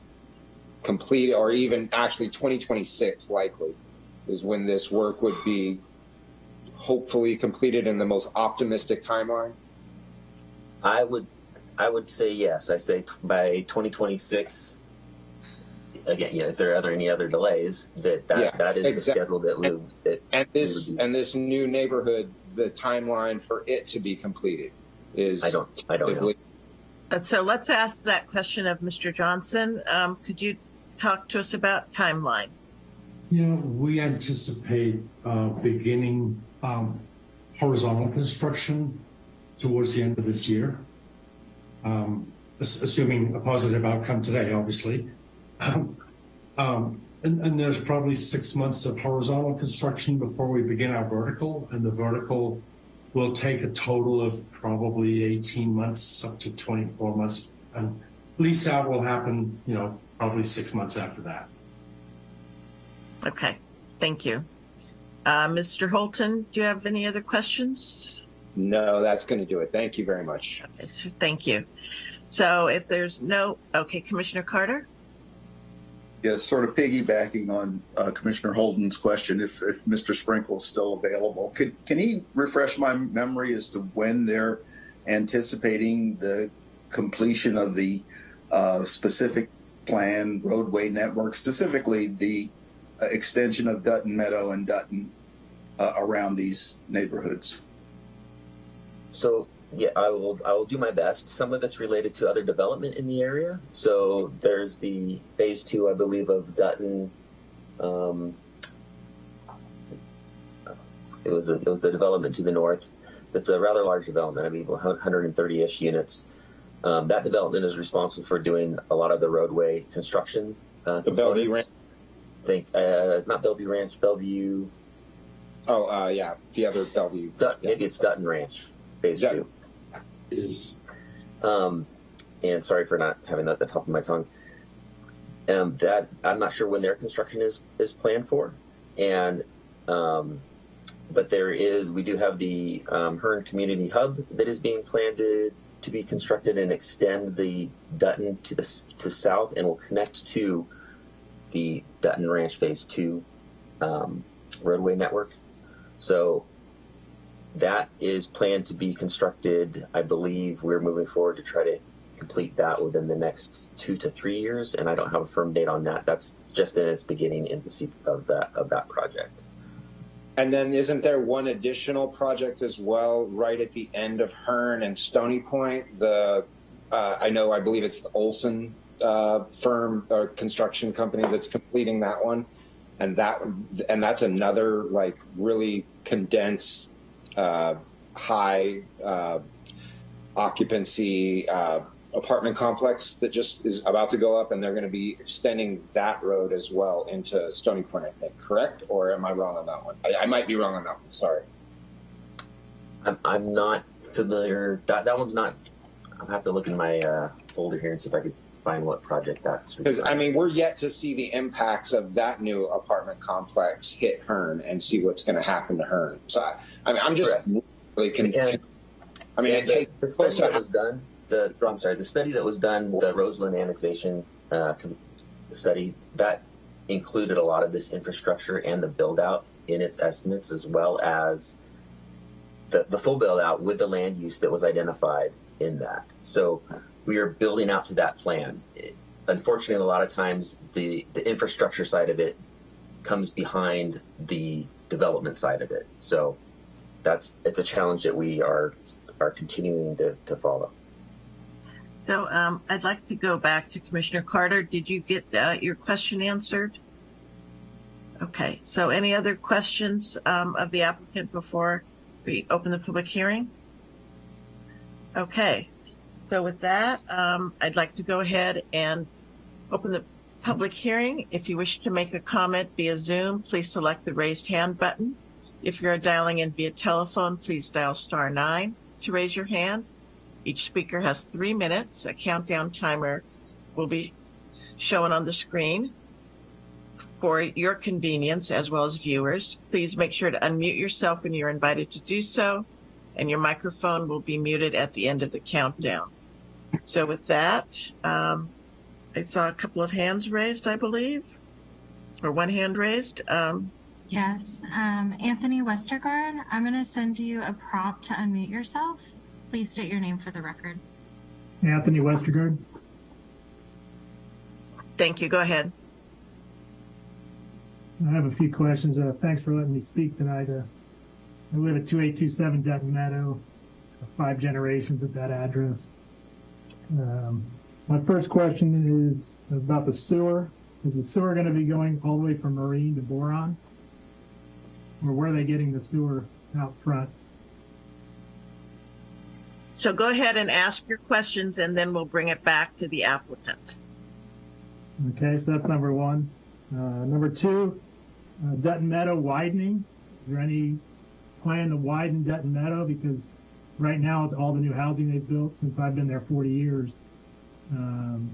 complete, or even actually 2026 likely is when this work would be hopefully completed in the most optimistic timeline. I would, I would say yes. I say t- by 2026. Again, yeah. If there are other any other delays, that that, Yeah, that is the schedule that we would- that And this We would be- and this new neighborhood, the timeline for it to be completed is I don't I don't know. Uh, So let's ask that question of Mr. Johnson. Um, could you talk to us about timeline? You know, we anticipate uh, beginning um, horizontal construction towards the end of this year, um, assuming a positive outcome today, obviously. Um, um, and, and there's probably six months of horizontal construction before we begin our vertical, and the vertical will take a total of probably 18 months up to 24 months. And lease out will happen, you know, probably six months after that. Okay, thank you. Uh, Mr. Holton, do you have any other questions? no, that's going to do it. Thank you very much. Okay, so Thank you. So if there's no, okay, Commissioner Carter? Yes, sort of piggybacking on uh, Commissioner Holton's question, if, if Mr. Sprinkle's still available, can, can he refresh my memory as to when they're anticipating the completion of the uh, specific plan roadway network, specifically the uh, extension of Dutton Meadow and Dutton uh, around these neighborhoods? So yeah, I will I will do my best. Some of it's related to other development in the area. So there's the phase two, I believe, of Dutton. Um, it was a, it was the development to the north. That's a rather large development. I mean, 130-ish units. Um, that development is responsible for doing a lot of the roadway construction. Uh, The Bellevue components. Think uh, not Bellevue Ranch, Bellevue. Oh, uh, yeah, the other Bellevue. Dut, Yeah. Maybe it's Dutton Ranch, phase Yeah. two. Is Um, and sorry for not having that at the top of my tongue. Um, that I'm not sure when their construction is is planned for, and um, but there is we do have the um, Hearn Community Hub that is being planned to to be constructed and extend the Dutton to the to south and will connect to the Dutton Ranch Phase Two um, roadway network. So that is planned to be constructed. I believe we're moving forward to try to complete that within the next two to three years, and I don't have a firm date on that. That's just in its beginning infancy of that of that project. And then isn't there one additional project as well, right at the end of Hearn and Stony Point? The uh, I know I believe it's the Olson uh, firm or construction company that's completing that one, and that and that's another like really condensed, uh, high uh, occupancy uh, apartment complex that just is about to go up, and they're going to be extending that road as well into Stony Point. I think correct, or am I wrong on that one? I, I might be wrong on that one. Sorry. I'm I'm not familiar. That that one's not. I'll have to look in my uh, folder here and see if I could find what project that's. Because I mean, we're yet to see the impacts of that new apartment complex hit Hearn and see what's going to happen to Hearn. So I, I mean, I'm just Correct. really con- And- I mean, Yeah, it the, takes the study that was done. The I'm sorry, the study that was done, the Roseland annexation uh, study that included a lot of this infrastructure and the build out in its estimates, as well as the the full build out with the land use that was identified in that. So we are building out to that plan. It- unfortunately, a lot of times the the infrastructure side of it comes behind the development side of it. So that's it's a challenge that we are are continuing to, to follow. So um, I'd like to go back to Commissioner Carter. Did you get uh, your question answered? Okay, so any other questions um, of the applicant before we open the public hearing? Okay, so with that, um, I'd like to go ahead and open the public hearing. If you wish to make a comment via Zoom, please select the raised hand button. If you're dialing in via telephone, please dial star nine to raise your hand. Each speaker has three minutes. A countdown timer will be shown on the screen for your convenience as well as viewers. Please make sure to unmute yourself when you're invited to do so, and your microphone will be muted at the end of the countdown. So with that, um, I saw a couple of hands raised, I believe, or one hand raised. Um, Yes, um, Anthony Westergaard, I'm going to send you a prompt to unmute yourself. Please state your name for the record. Anthony Westergaard. thank you. Go ahead. I have a few questions. Uh, thanks for letting me speak tonight. Uh, I live at 2827 Dutton Meadow, five generations at that address. Um, my first question is about the sewer. Is the sewer going to be going all the way from Marine to Boron? Or where are they getting the sewer out front? So go ahead and ask your questions, and then we'll bring it back to the applicant. Okay, so that's number one. Uh, number two, uh, Dutton Meadow widening. Is there any plan to widen Dutton Meadow? Because right now, all the new housing they've built since I've been there 40 years, um,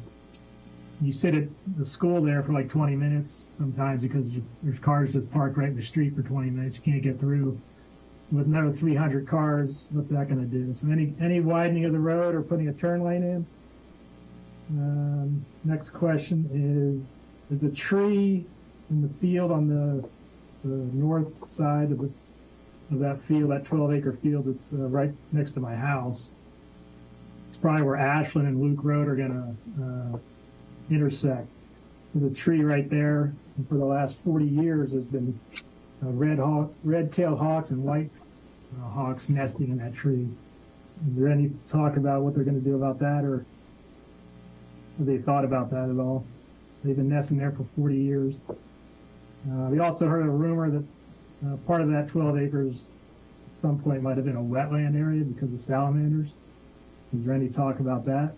you sit at the school there for like 20 minutes sometimes because there's cars just parked right in the street for 20 minutes. You can't get through. With another 300 cars, what's that going to do? So any any widening of the road or putting a turn lane in? Um, next question is: There's a tree in the field on the, the north side of, the, of that field, that 12 acre field that's uh, right next to my house. It's probably where Ashland and Luke Road are going to uh, intersect. There's a tree right there, for the last 40 years, there's been uh, red hawk, red-tailed hawks and white uh, hawks nesting in that tree. Is there any talk about what they're going to do about that, or have they thought about that at all? They've been nesting there for 40 years. Uh, we also heard a rumor that uh, part of that 12 acres at some point might have been a wetland area because of salamanders. Is there any talk about that?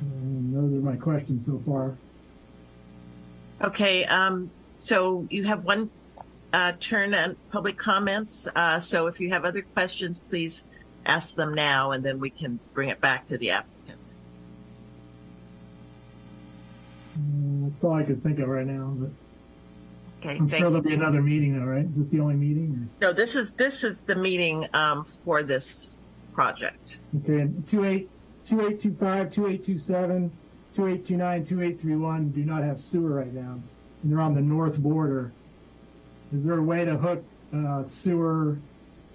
And those are my questions so far. Okay, um, so you have one uh, turn on public comments. Uh, so if you have other questions, please ask them now, and then we can bring it back to the applicant. Uh, that's all I could think of right now, but Okay, I'm sure there'll be another meeting though, right? Is this the only meeting? No, this is this is the meeting um, for this project. Okay, and 28, 2825, 2827, 2829, 2831 do not have sewer right now. And they're on the north border. Is there a way to hook uh, sewer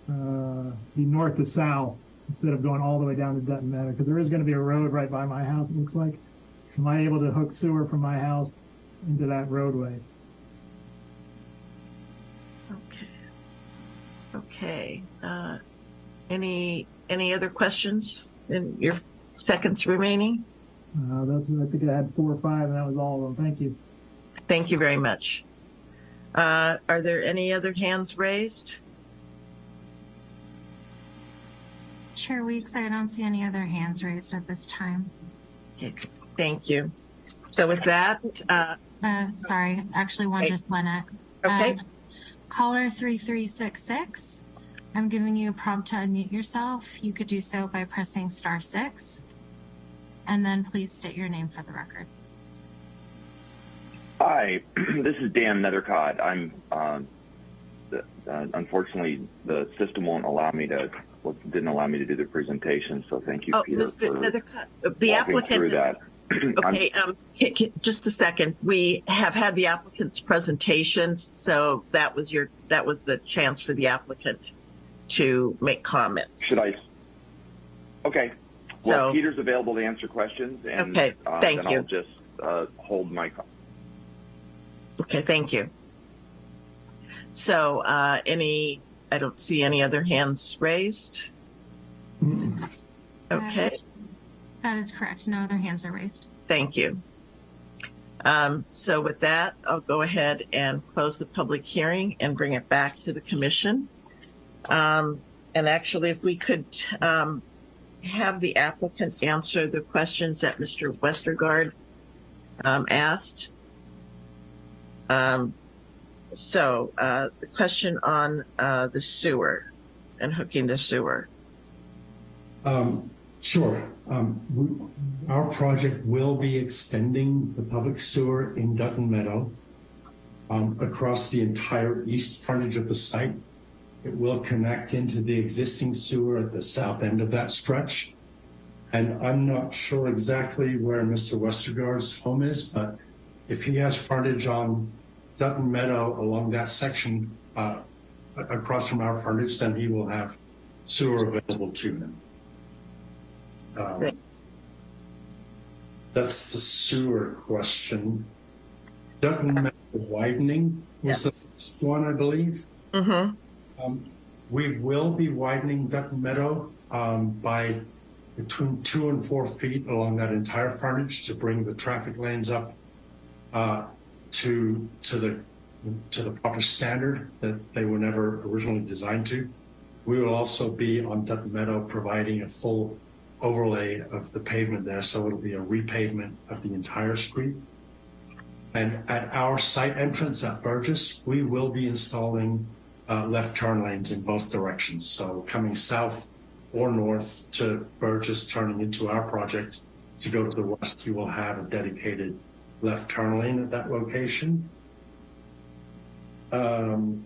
uh, north to south instead of going all the way down to Dutton Meadow? Because there is going to be a road right by my house, it looks like. Am I able to hook sewer from my house into that roadway? Okay. Okay. Uh, any any other questions in your seconds remaining? Uh, that's, I think I had four or five, and that was all of them. Thank you. Thank you very much. Uh, are there any other hands raised? Chair Weeks, I don't see any other hands raised at this time. Okay, Thank you. So with that, uh, Uh, sorry, actually one Okay. just went up. okay, Um, Caller 3366, I'm giving you a prompt to unmute yourself. You could do so by pressing star six. And then please state your name for the record. Hi, this is Dan Nethercott. I'm um, the, uh, unfortunately the system won't allow me to well, didn't allow me to do the presentation. So thank you, oh, Peter, Mr. for Nethercutt, uh, the walking through applicant. that. Okay, um, ca- ca- just a second. We have had the applicant's presentation, so that was your, that was the chance for the applicant to make comments. should I? Okay. Well, So- Peter's available to answer questions, and Okay, uh, thank then you. I'll just uh, hold my. call. Okay, thank you. So, uh, any, I don't see any other hands raised. Okay, That is correct. No other hands are raised. thank you. Um, so with that, I'll go ahead and close the public hearing and bring it back to the commission. Um, And actually, if we could um, have the applicant answer the questions that Mr. Westergaard um, asked. Um, so uh, the question on uh, the sewer and hooking the sewer. Um, sure. Um, we, our project will be extending the public sewer in Dutton Meadow um, across the entire east frontage of the site. It will connect into the existing sewer at the south end of that stretch. And I'm not sure exactly where Mr. Westergaard's home is, but if he has frontage on Dutton Meadow along that section uh, across from our frontage, then he will have sewer available to him. Um, that's the sewer question. Dutton Meadow widening was Yes. the one, I believe. Mm-hmm. Um, we will be widening Dutton Meadow um, by between two and four feet along that entire frontage to bring the traffic lanes up uh, to to the to the proper standard that they were never originally designed to. We will also be on Dutton Meadow providing a full overlay of the pavement there, so it'll be a repavement of the entire street. And at our site entrance at Burgess, we will be installing uh, left turn lanes in both directions. So coming south or north to Burgess, turning into our project to go to the west, you will have a dedicated left turn lane at that location. Um,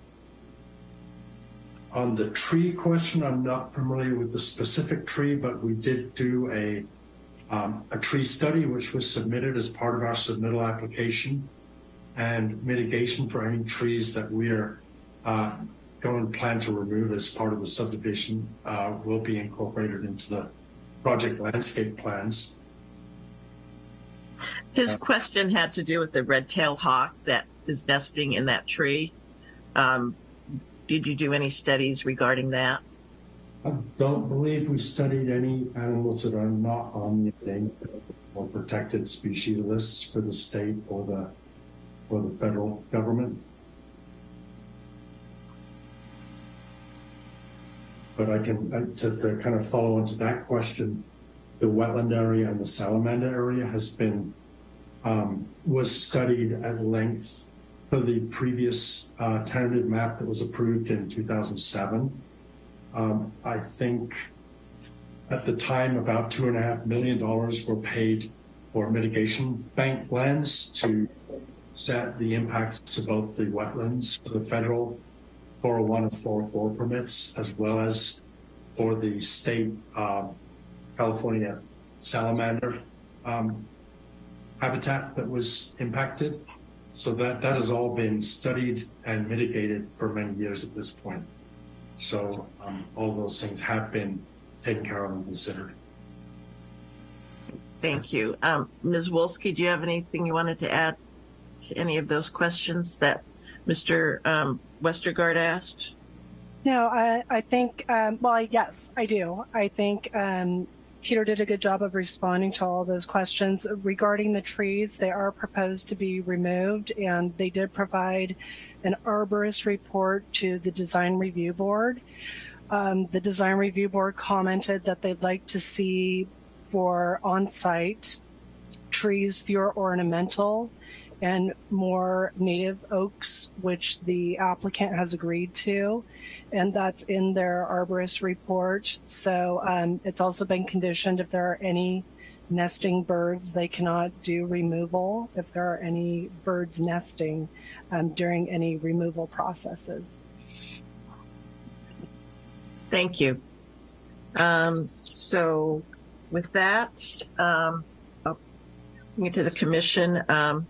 on the tree question, I'm not familiar with the specific tree, but we did do a um, a tree study which was submitted as part of our submittal application and mitigation for any trees that we're uh, going plan to remove as part of the subdivision uh, will be incorporated into the project landscape plans. His Uh, question had to do with the red-tailed hawk that is nesting in that tree. Um, did you do any studies regarding that? I don't believe we studied any animals that are not on the endangered or protected species lists for the state or the or the federal government. But I can, to, to kind of follow into that question, the wetland area and the salamander area has been, um, was studied at length for the previous uh, tentative map that was approved in 2007. Um, I think at the time about two and a half million dollars were paid for mitigation bank plans to set the impacts to both the wetlands for the federal 401 and 404 permits, as well as for the state um, California salamander um, habitat that was impacted. So that, that has all been studied and mitigated for many years at this point. So um, all those things have been taken care of and considered. Thank you. Um, Ms. Wolski, do you have anything you wanted to add to any of those questions that Mr. Um, Westergaard asked? No, I, I think, um, well, yes, I do. I think um, Peter did a good job of responding to all those questions. Regarding the trees, they are proposed to be removed, and they did provide an arborist report to the design review board. Um, the design review board commented that they'd like to see for on-site trees fewer ornamental and more native oaks, which the applicant has agreed to. And that's in their arborist report. So um, it's also been conditioned if there are any nesting birds, they cannot do removal if there are any birds nesting um, during any removal processes. Thank you. Um, so with that, um, I'll bring it to the commission. Um,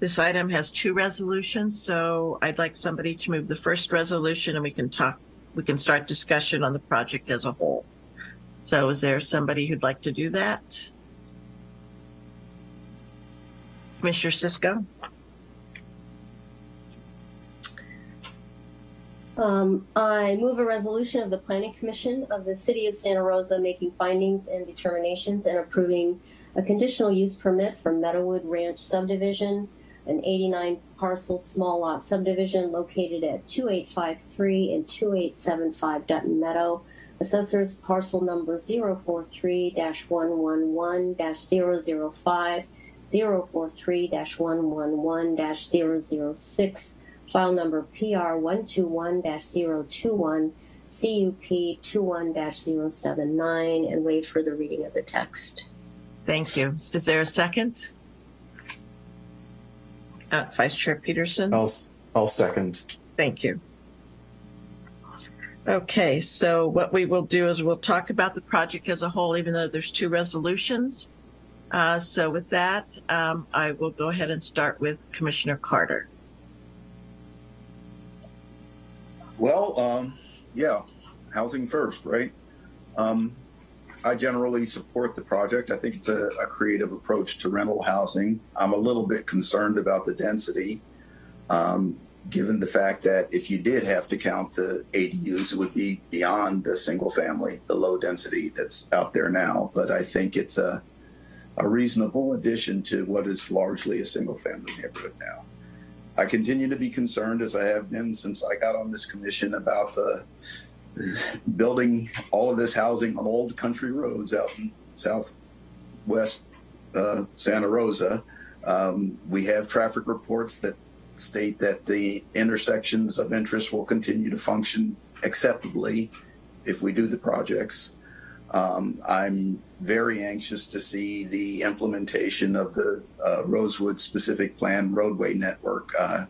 this item has two resolutions, so I'd like somebody to move the first resolution and we can talk, we can start discussion on the project as a whole. So is there somebody who'd like to do that? Commissioner Cisco? Um, I move a resolution of the Planning Commission of the City of Santa Rosa making findings and determinations and approving a conditional use permit for Meadowood Ranch subdivision an 89 parcel small lot subdivision located at 2853 and 2875 Dutton Meadow. Assessors parcel number 043-111-005, 043-111-006, file number PR 121-021, CUP 21-079, and waive further reading of the text. Thank you. Is there a second? Uh, Vice Chair Peterson? I'll, I'll second. Thank you. Okay, so what we will do is we'll talk about the project as a whole, even though there's two resolutions. Uh, so with that, um, I will go ahead and start with Commissioner Carter. Well, um, yeah, housing first, right? Um, I generally support the project. I think it's a, a, creative approach to rental housing. I'm a little bit concerned about the density, um, given the fact that if you did have to count the ADUs, it would be beyond the single family, the low density that's out there now. But I think it's a, a reasonable addition to what is largely a single family neighborhood now. I continue to be concerned, as I have been since I got on this commission, about the building all of this housing on old country roads out in southwest uh, Santa Rosa. Um, we have traffic reports that state that the intersections of interest will continue to function acceptably if we do the projects. Um, I'm very anxious to see the implementation of the uh, Rosewood specific plan roadway network. Uh,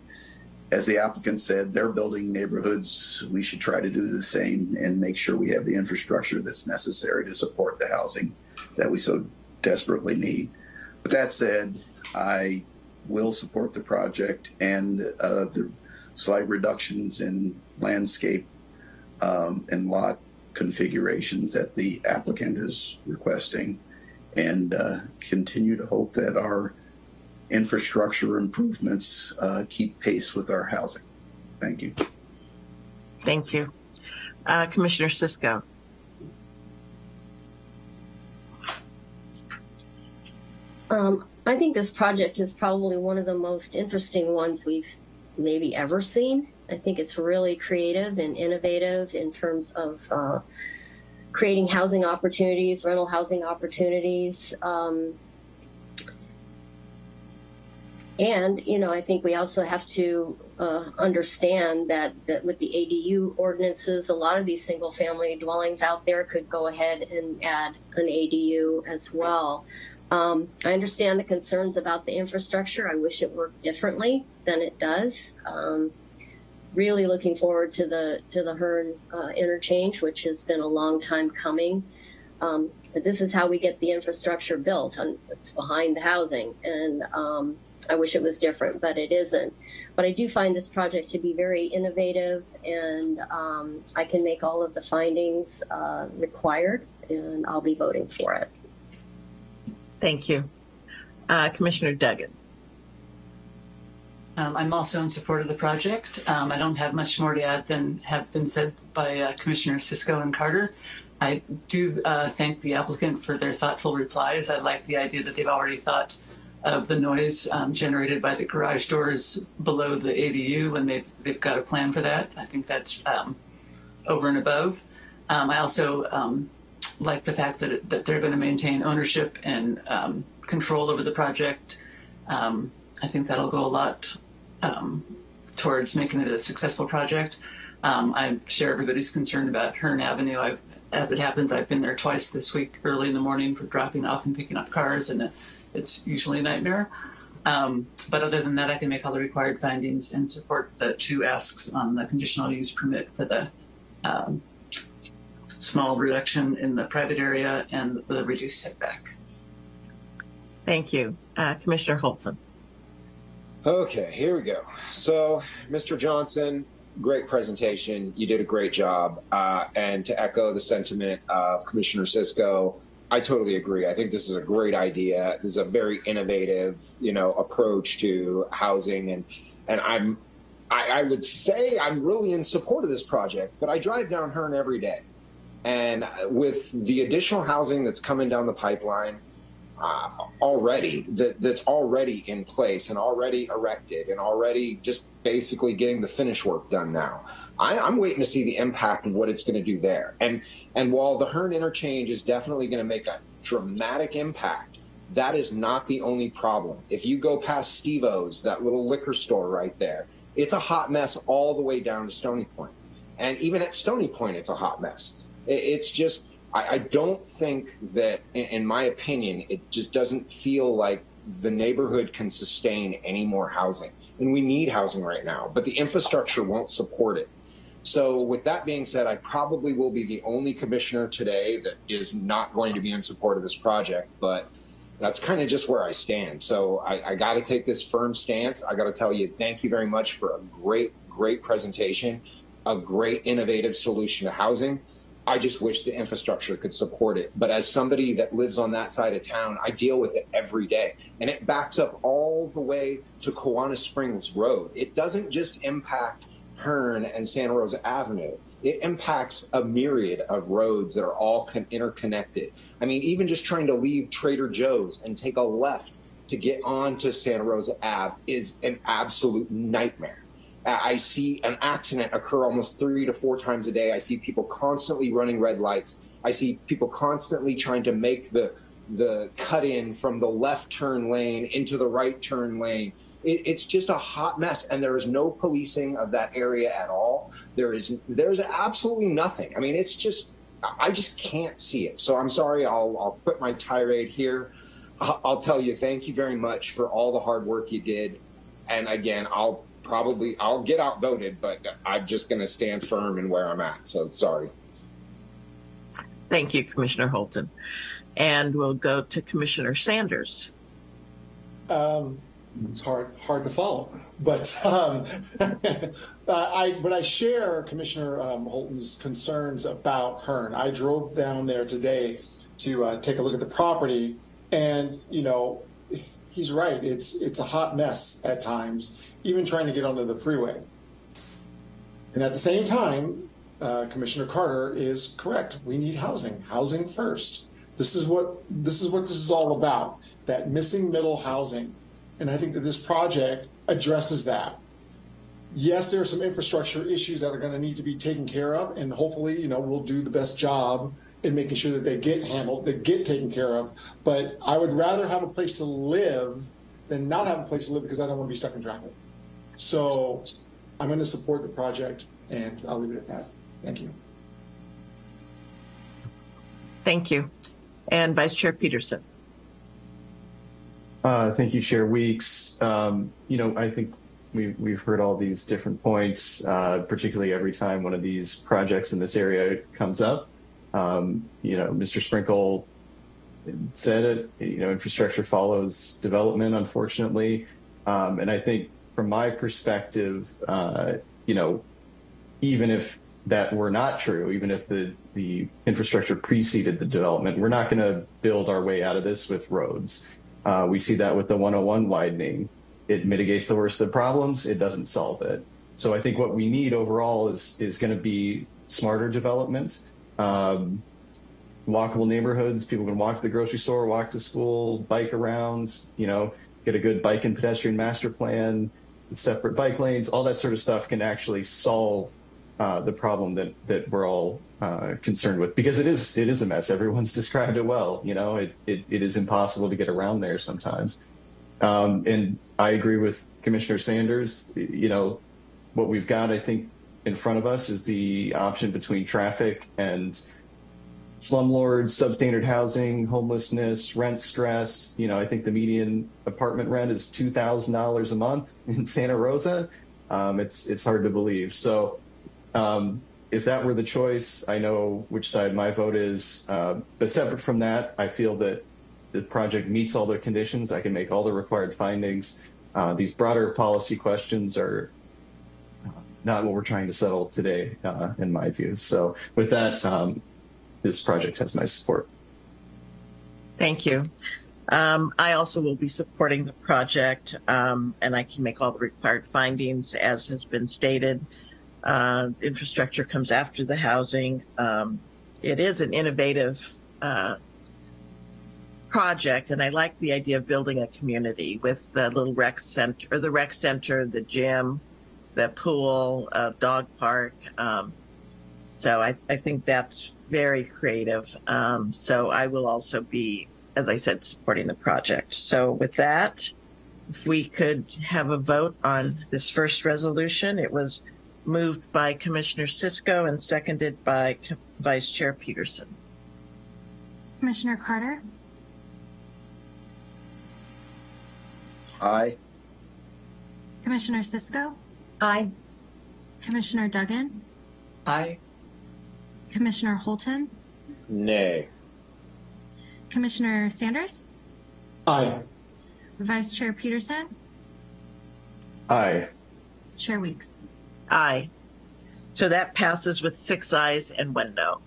as the applicant said, they're building neighborhoods. We should try to do the same and make sure we have the infrastructure that's necessary to support the housing that we so desperately need. But that said, I will support the project and uh, the slight reductions in landscape um, and lot configurations that the applicant is requesting and uh, continue to hope that our infrastructure improvements uh, keep pace with our housing. Thank you. Thank you. Uh, Commissioner Cisco. Um, I think this project is probably one of the most interesting ones we've maybe ever seen. I think it's really creative and innovative in terms of uh, creating housing opportunities, rental housing opportunities. Um, and, you know, I think we also have to uh, understand that, that with the ADU ordinances, a lot of these single family dwellings out there could go ahead and add an ADU as well. Um, I understand the concerns about the infrastructure. I wish it worked differently than it does. Um, really looking forward to the to the Hearn uh, interchange, which has been a long time coming. Um, but this is how we get the infrastructure built, and it's behind the housing. And um, I wish it was different, but it isn't. But I do find this project to be very innovative, and um, I can make all of the findings uh, required, and I'll be voting for it. Thank you. Uh, Commissioner Duggan. Um, I'm also in support of the project. Um, I don't have much more to add than have been said by uh, Commissioners Cisco and Carter. I do uh, thank the applicant for their thoughtful replies. I like the idea that they've already thought of the noise um, generated by the garage doors below the ADU and they've, they've got a plan for that. I think that's um, over and above. Um, I also um, like the fact that, that they're going to maintain ownership and um, control over the project. Um, I think that'll go a lot towards making it a successful project. I share everybody's concern about Hearn Avenue. I've, as it happens, I've been there twice this week, early in the morning for dropping off and picking up cars, and it's usually a nightmare. Um, but other than that, I can make all the required findings and support the two asks on the conditional use permit for the um, small reduction in the private area and the reduced setback. Thank you. Uh, Commissioner Holton. Okay, here we go. So, Mr. Johnson, great presentation. You did a great job. Uh, and to echo the sentiment of Commissioner Cisco, I totally agree. I think this is a great idea. This is a very innovative, you know, approach to housing, and and I'm, I, I would say I'm really in support of this project. But I drive down Hearn every day, and with the additional housing that's coming down the pipeline, uh, already that that's already in place and already erected and already just basically getting the finish work done now. I, I'm waiting to see the impact of what it's going to do there. And and while the Hearn interchange is definitely going to make a dramatic impact, that is not the only problem. If you go past Steve-O's, that little liquor store right there, it's a hot mess all the way down to Stony Point. And even at Stony Point, it's a hot mess. It's just I, I don't think that, in, in my opinion, it just doesn't feel like the neighborhood can sustain any more housing. And we need housing right now, but the infrastructure won't support it. So, with that being said, I probably will be the only commissioner today that is not going to be in support of this project, but that's kind of just where I stand. So, I, I got to take this firm stance. I got to tell you, thank you very much for a great, great presentation, a great innovative solution to housing. I just wish the infrastructure could support it. But as somebody that lives on that side of town, I deal with it every day. And it backs up all the way to Kawana Springs Road. It doesn't just impact Hearn and Santa Rosa Avenue. It impacts a myriad of roads that are all interconnected. I mean, even just trying to leave Trader Joe's and take a left to get onto Santa Rosa Ave is an absolute nightmare. I see an accident occur almost three to four times a day. I see people constantly running red lights. I see people constantly trying to make the the cut in from the left turn lane into the right turn lane. It, it's just a hot mess, and there is no policing of that area at all. There is there's absolutely nothing. I mean, it's just I just can't see it. So I'm sorry. I'll I'll quit my tirade here. I'll tell you, thank you very much for all the hard work you did. And again, I'll probably I'll get outvoted, but I'm just going to stand firm in where I'm at. So sorry. Thank you, Commissioner Holton. And we'll go to Commissioner Sanders. Um, it's hard hard to follow, but um, I but I share Commissioner um, Holton's concerns about Hearn. I drove down there today to uh, take a look at the property, and you know he's right. It's it's a hot mess at times, even trying to get onto the freeway. And at the same time, uh, Commissioner Carter is correct. We need housing. Housing first. This is what this is what this is all about. That missing middle housing, and I think that this project addresses that. Yes, there are some infrastructure issues that are going to need to be taken care of, and hopefully, you know, we'll do the best job in making sure that they get handled, they get taken care of. But I would rather have a place to live than not have a place to live because I don't want to be stuck in traffic. So I'm going to support the project and I'll leave it at that. Thank you. Thank you. And Vice Chair Peterson. Uh, thank you, Chair Weeks. Um, you know, I think we've, we've heard all these different points, uh, particularly every time one of these projects in this area comes up. Um, you know, Mr. Sprinkle said it, you know, infrastructure follows development, unfortunately. Um, and I think from my perspective, uh, you know, even if that were not true, even if the, the infrastructure preceded the development, we're not going to build our way out of this with roads. Uh, we see that with the 101 widening. It mitigates the worst of the problems. It doesn't solve it. So I think what we need overall is is going to be smarter development um, walkable neighborhoods. People can walk to the grocery store, walk to school, bike around, you know, get a good bike and pedestrian master plan, separate bike lanes, all that sort of stuff can actually solve uh, the problem that, that we're all uh, concerned with because it is it is a mess. Everyone's described it well. You know, it, it, it is impossible to get around there sometimes. Um, and I agree with Commissioner Sanders. You know, what we've got, I think, in front of us is the option between traffic and slumlords, substandard housing, homelessness, rent stress. You know, I think the median apartment rent is two thousand dollars a month in Santa Rosa. Um, it's it's hard to believe. So, um, if that were the choice, I know which side my vote is. Uh, but separate from that, I feel that the project meets all the conditions. I can make all the required findings. Uh, these broader policy questions are not what we're trying to settle today, uh, in my view. So with that, um, this project has my support. Thank you. Um, I also will be supporting the project, um, and I can make all the required findings as has been stated. Uh, infrastructure comes after the housing. Um, it is an innovative uh, project, and I like the idea of building a community with the little rec center, or the rec center, the gym, the pool, uh, dog park. Um, so I, I think that's very creative. Um, so I will also be, as I said, supporting the project. So with that, if we could have a vote on this first resolution, it was moved by Commissioner Cisco and seconded by Co- Vice Chair Peterson. Commissioner Carter, Aye. Commissioner Cisco, Aye. Commissioner Duggan, Aye. Commissioner Holton, Nay. Commissioner Sanders, Aye. Vice Chair Peterson, Aye. Chair Weeks. Aye. So that passes with six ayes and one no.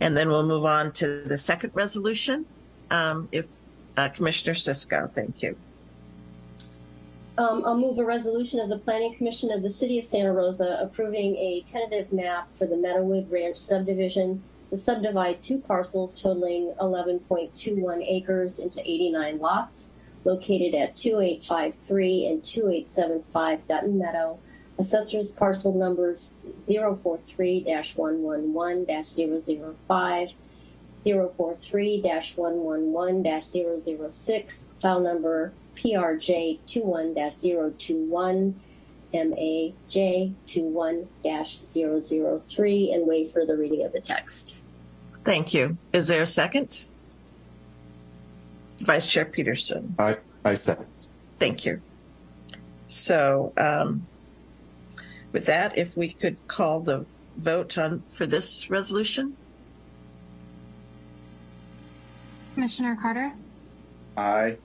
And then we'll move on to the second resolution. Um, if uh, Commissioner Cisco, thank you. Um, I'll move a resolution of the Planning Commission of the City of Santa Rosa approving a tentative map for the Meadowood Ranch subdivision to subdivide two parcels totaling 11.21 acres into 89 lots located at 2853 and 2875 Dutton Meadow. Assessors parcel numbers 043-111-005, 043-111-006, file number PRJ 21-021, MAJ 21-003, and waive further reading of the text. Thank you. Is there a second? Vice Chair Peterson. I, I second. Thank you. So, um, with that, if we could call the vote on for this resolution? Commissioner Carter, Aye.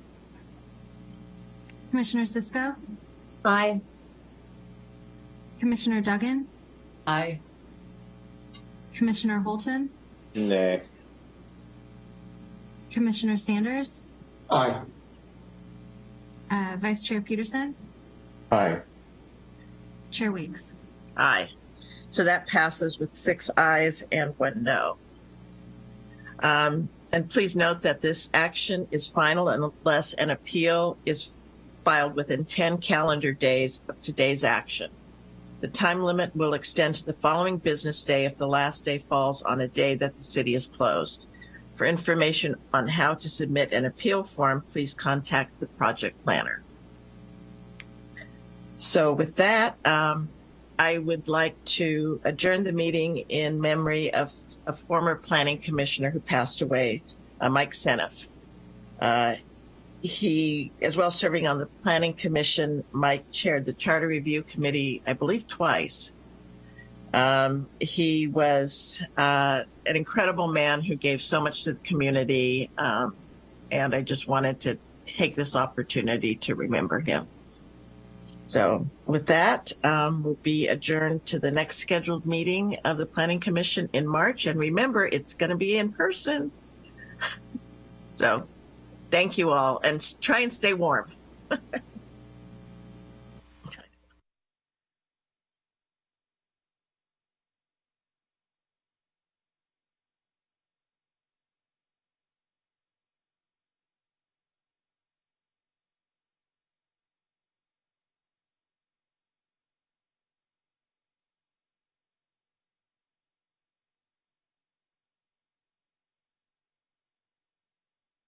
Commissioner Cisco, Aye. Commissioner Duggan, Aye. Commissioner Holton, Nay. Commissioner Sanders, Aye. uh, Vice Chair Peterson, Aye. Chair Weeks. Aye. So that passes with six ayes and one no. Um, and please note that this action is final unless an appeal is filed within 10 calendar days of today's action. The time limit will extend to the following business day if the last day falls on a day that the city is closed. For information on how to submit an appeal form, please contact the project planner. So with that, um, I would like to adjourn the meeting in memory of a former planning commissioner who passed away, uh, Mike Seneff. Uh, he, as well serving on the planning commission, Mike chaired the charter review committee, I believe twice. Um, he was uh, an incredible man who gave so much to the community. Um, and I just wanted to take this opportunity to remember him. So with that, um, we'll be adjourned to the next scheduled meeting of the Planning Commission in March. And remember, it's going to be in person. so thank you all and try and stay warm.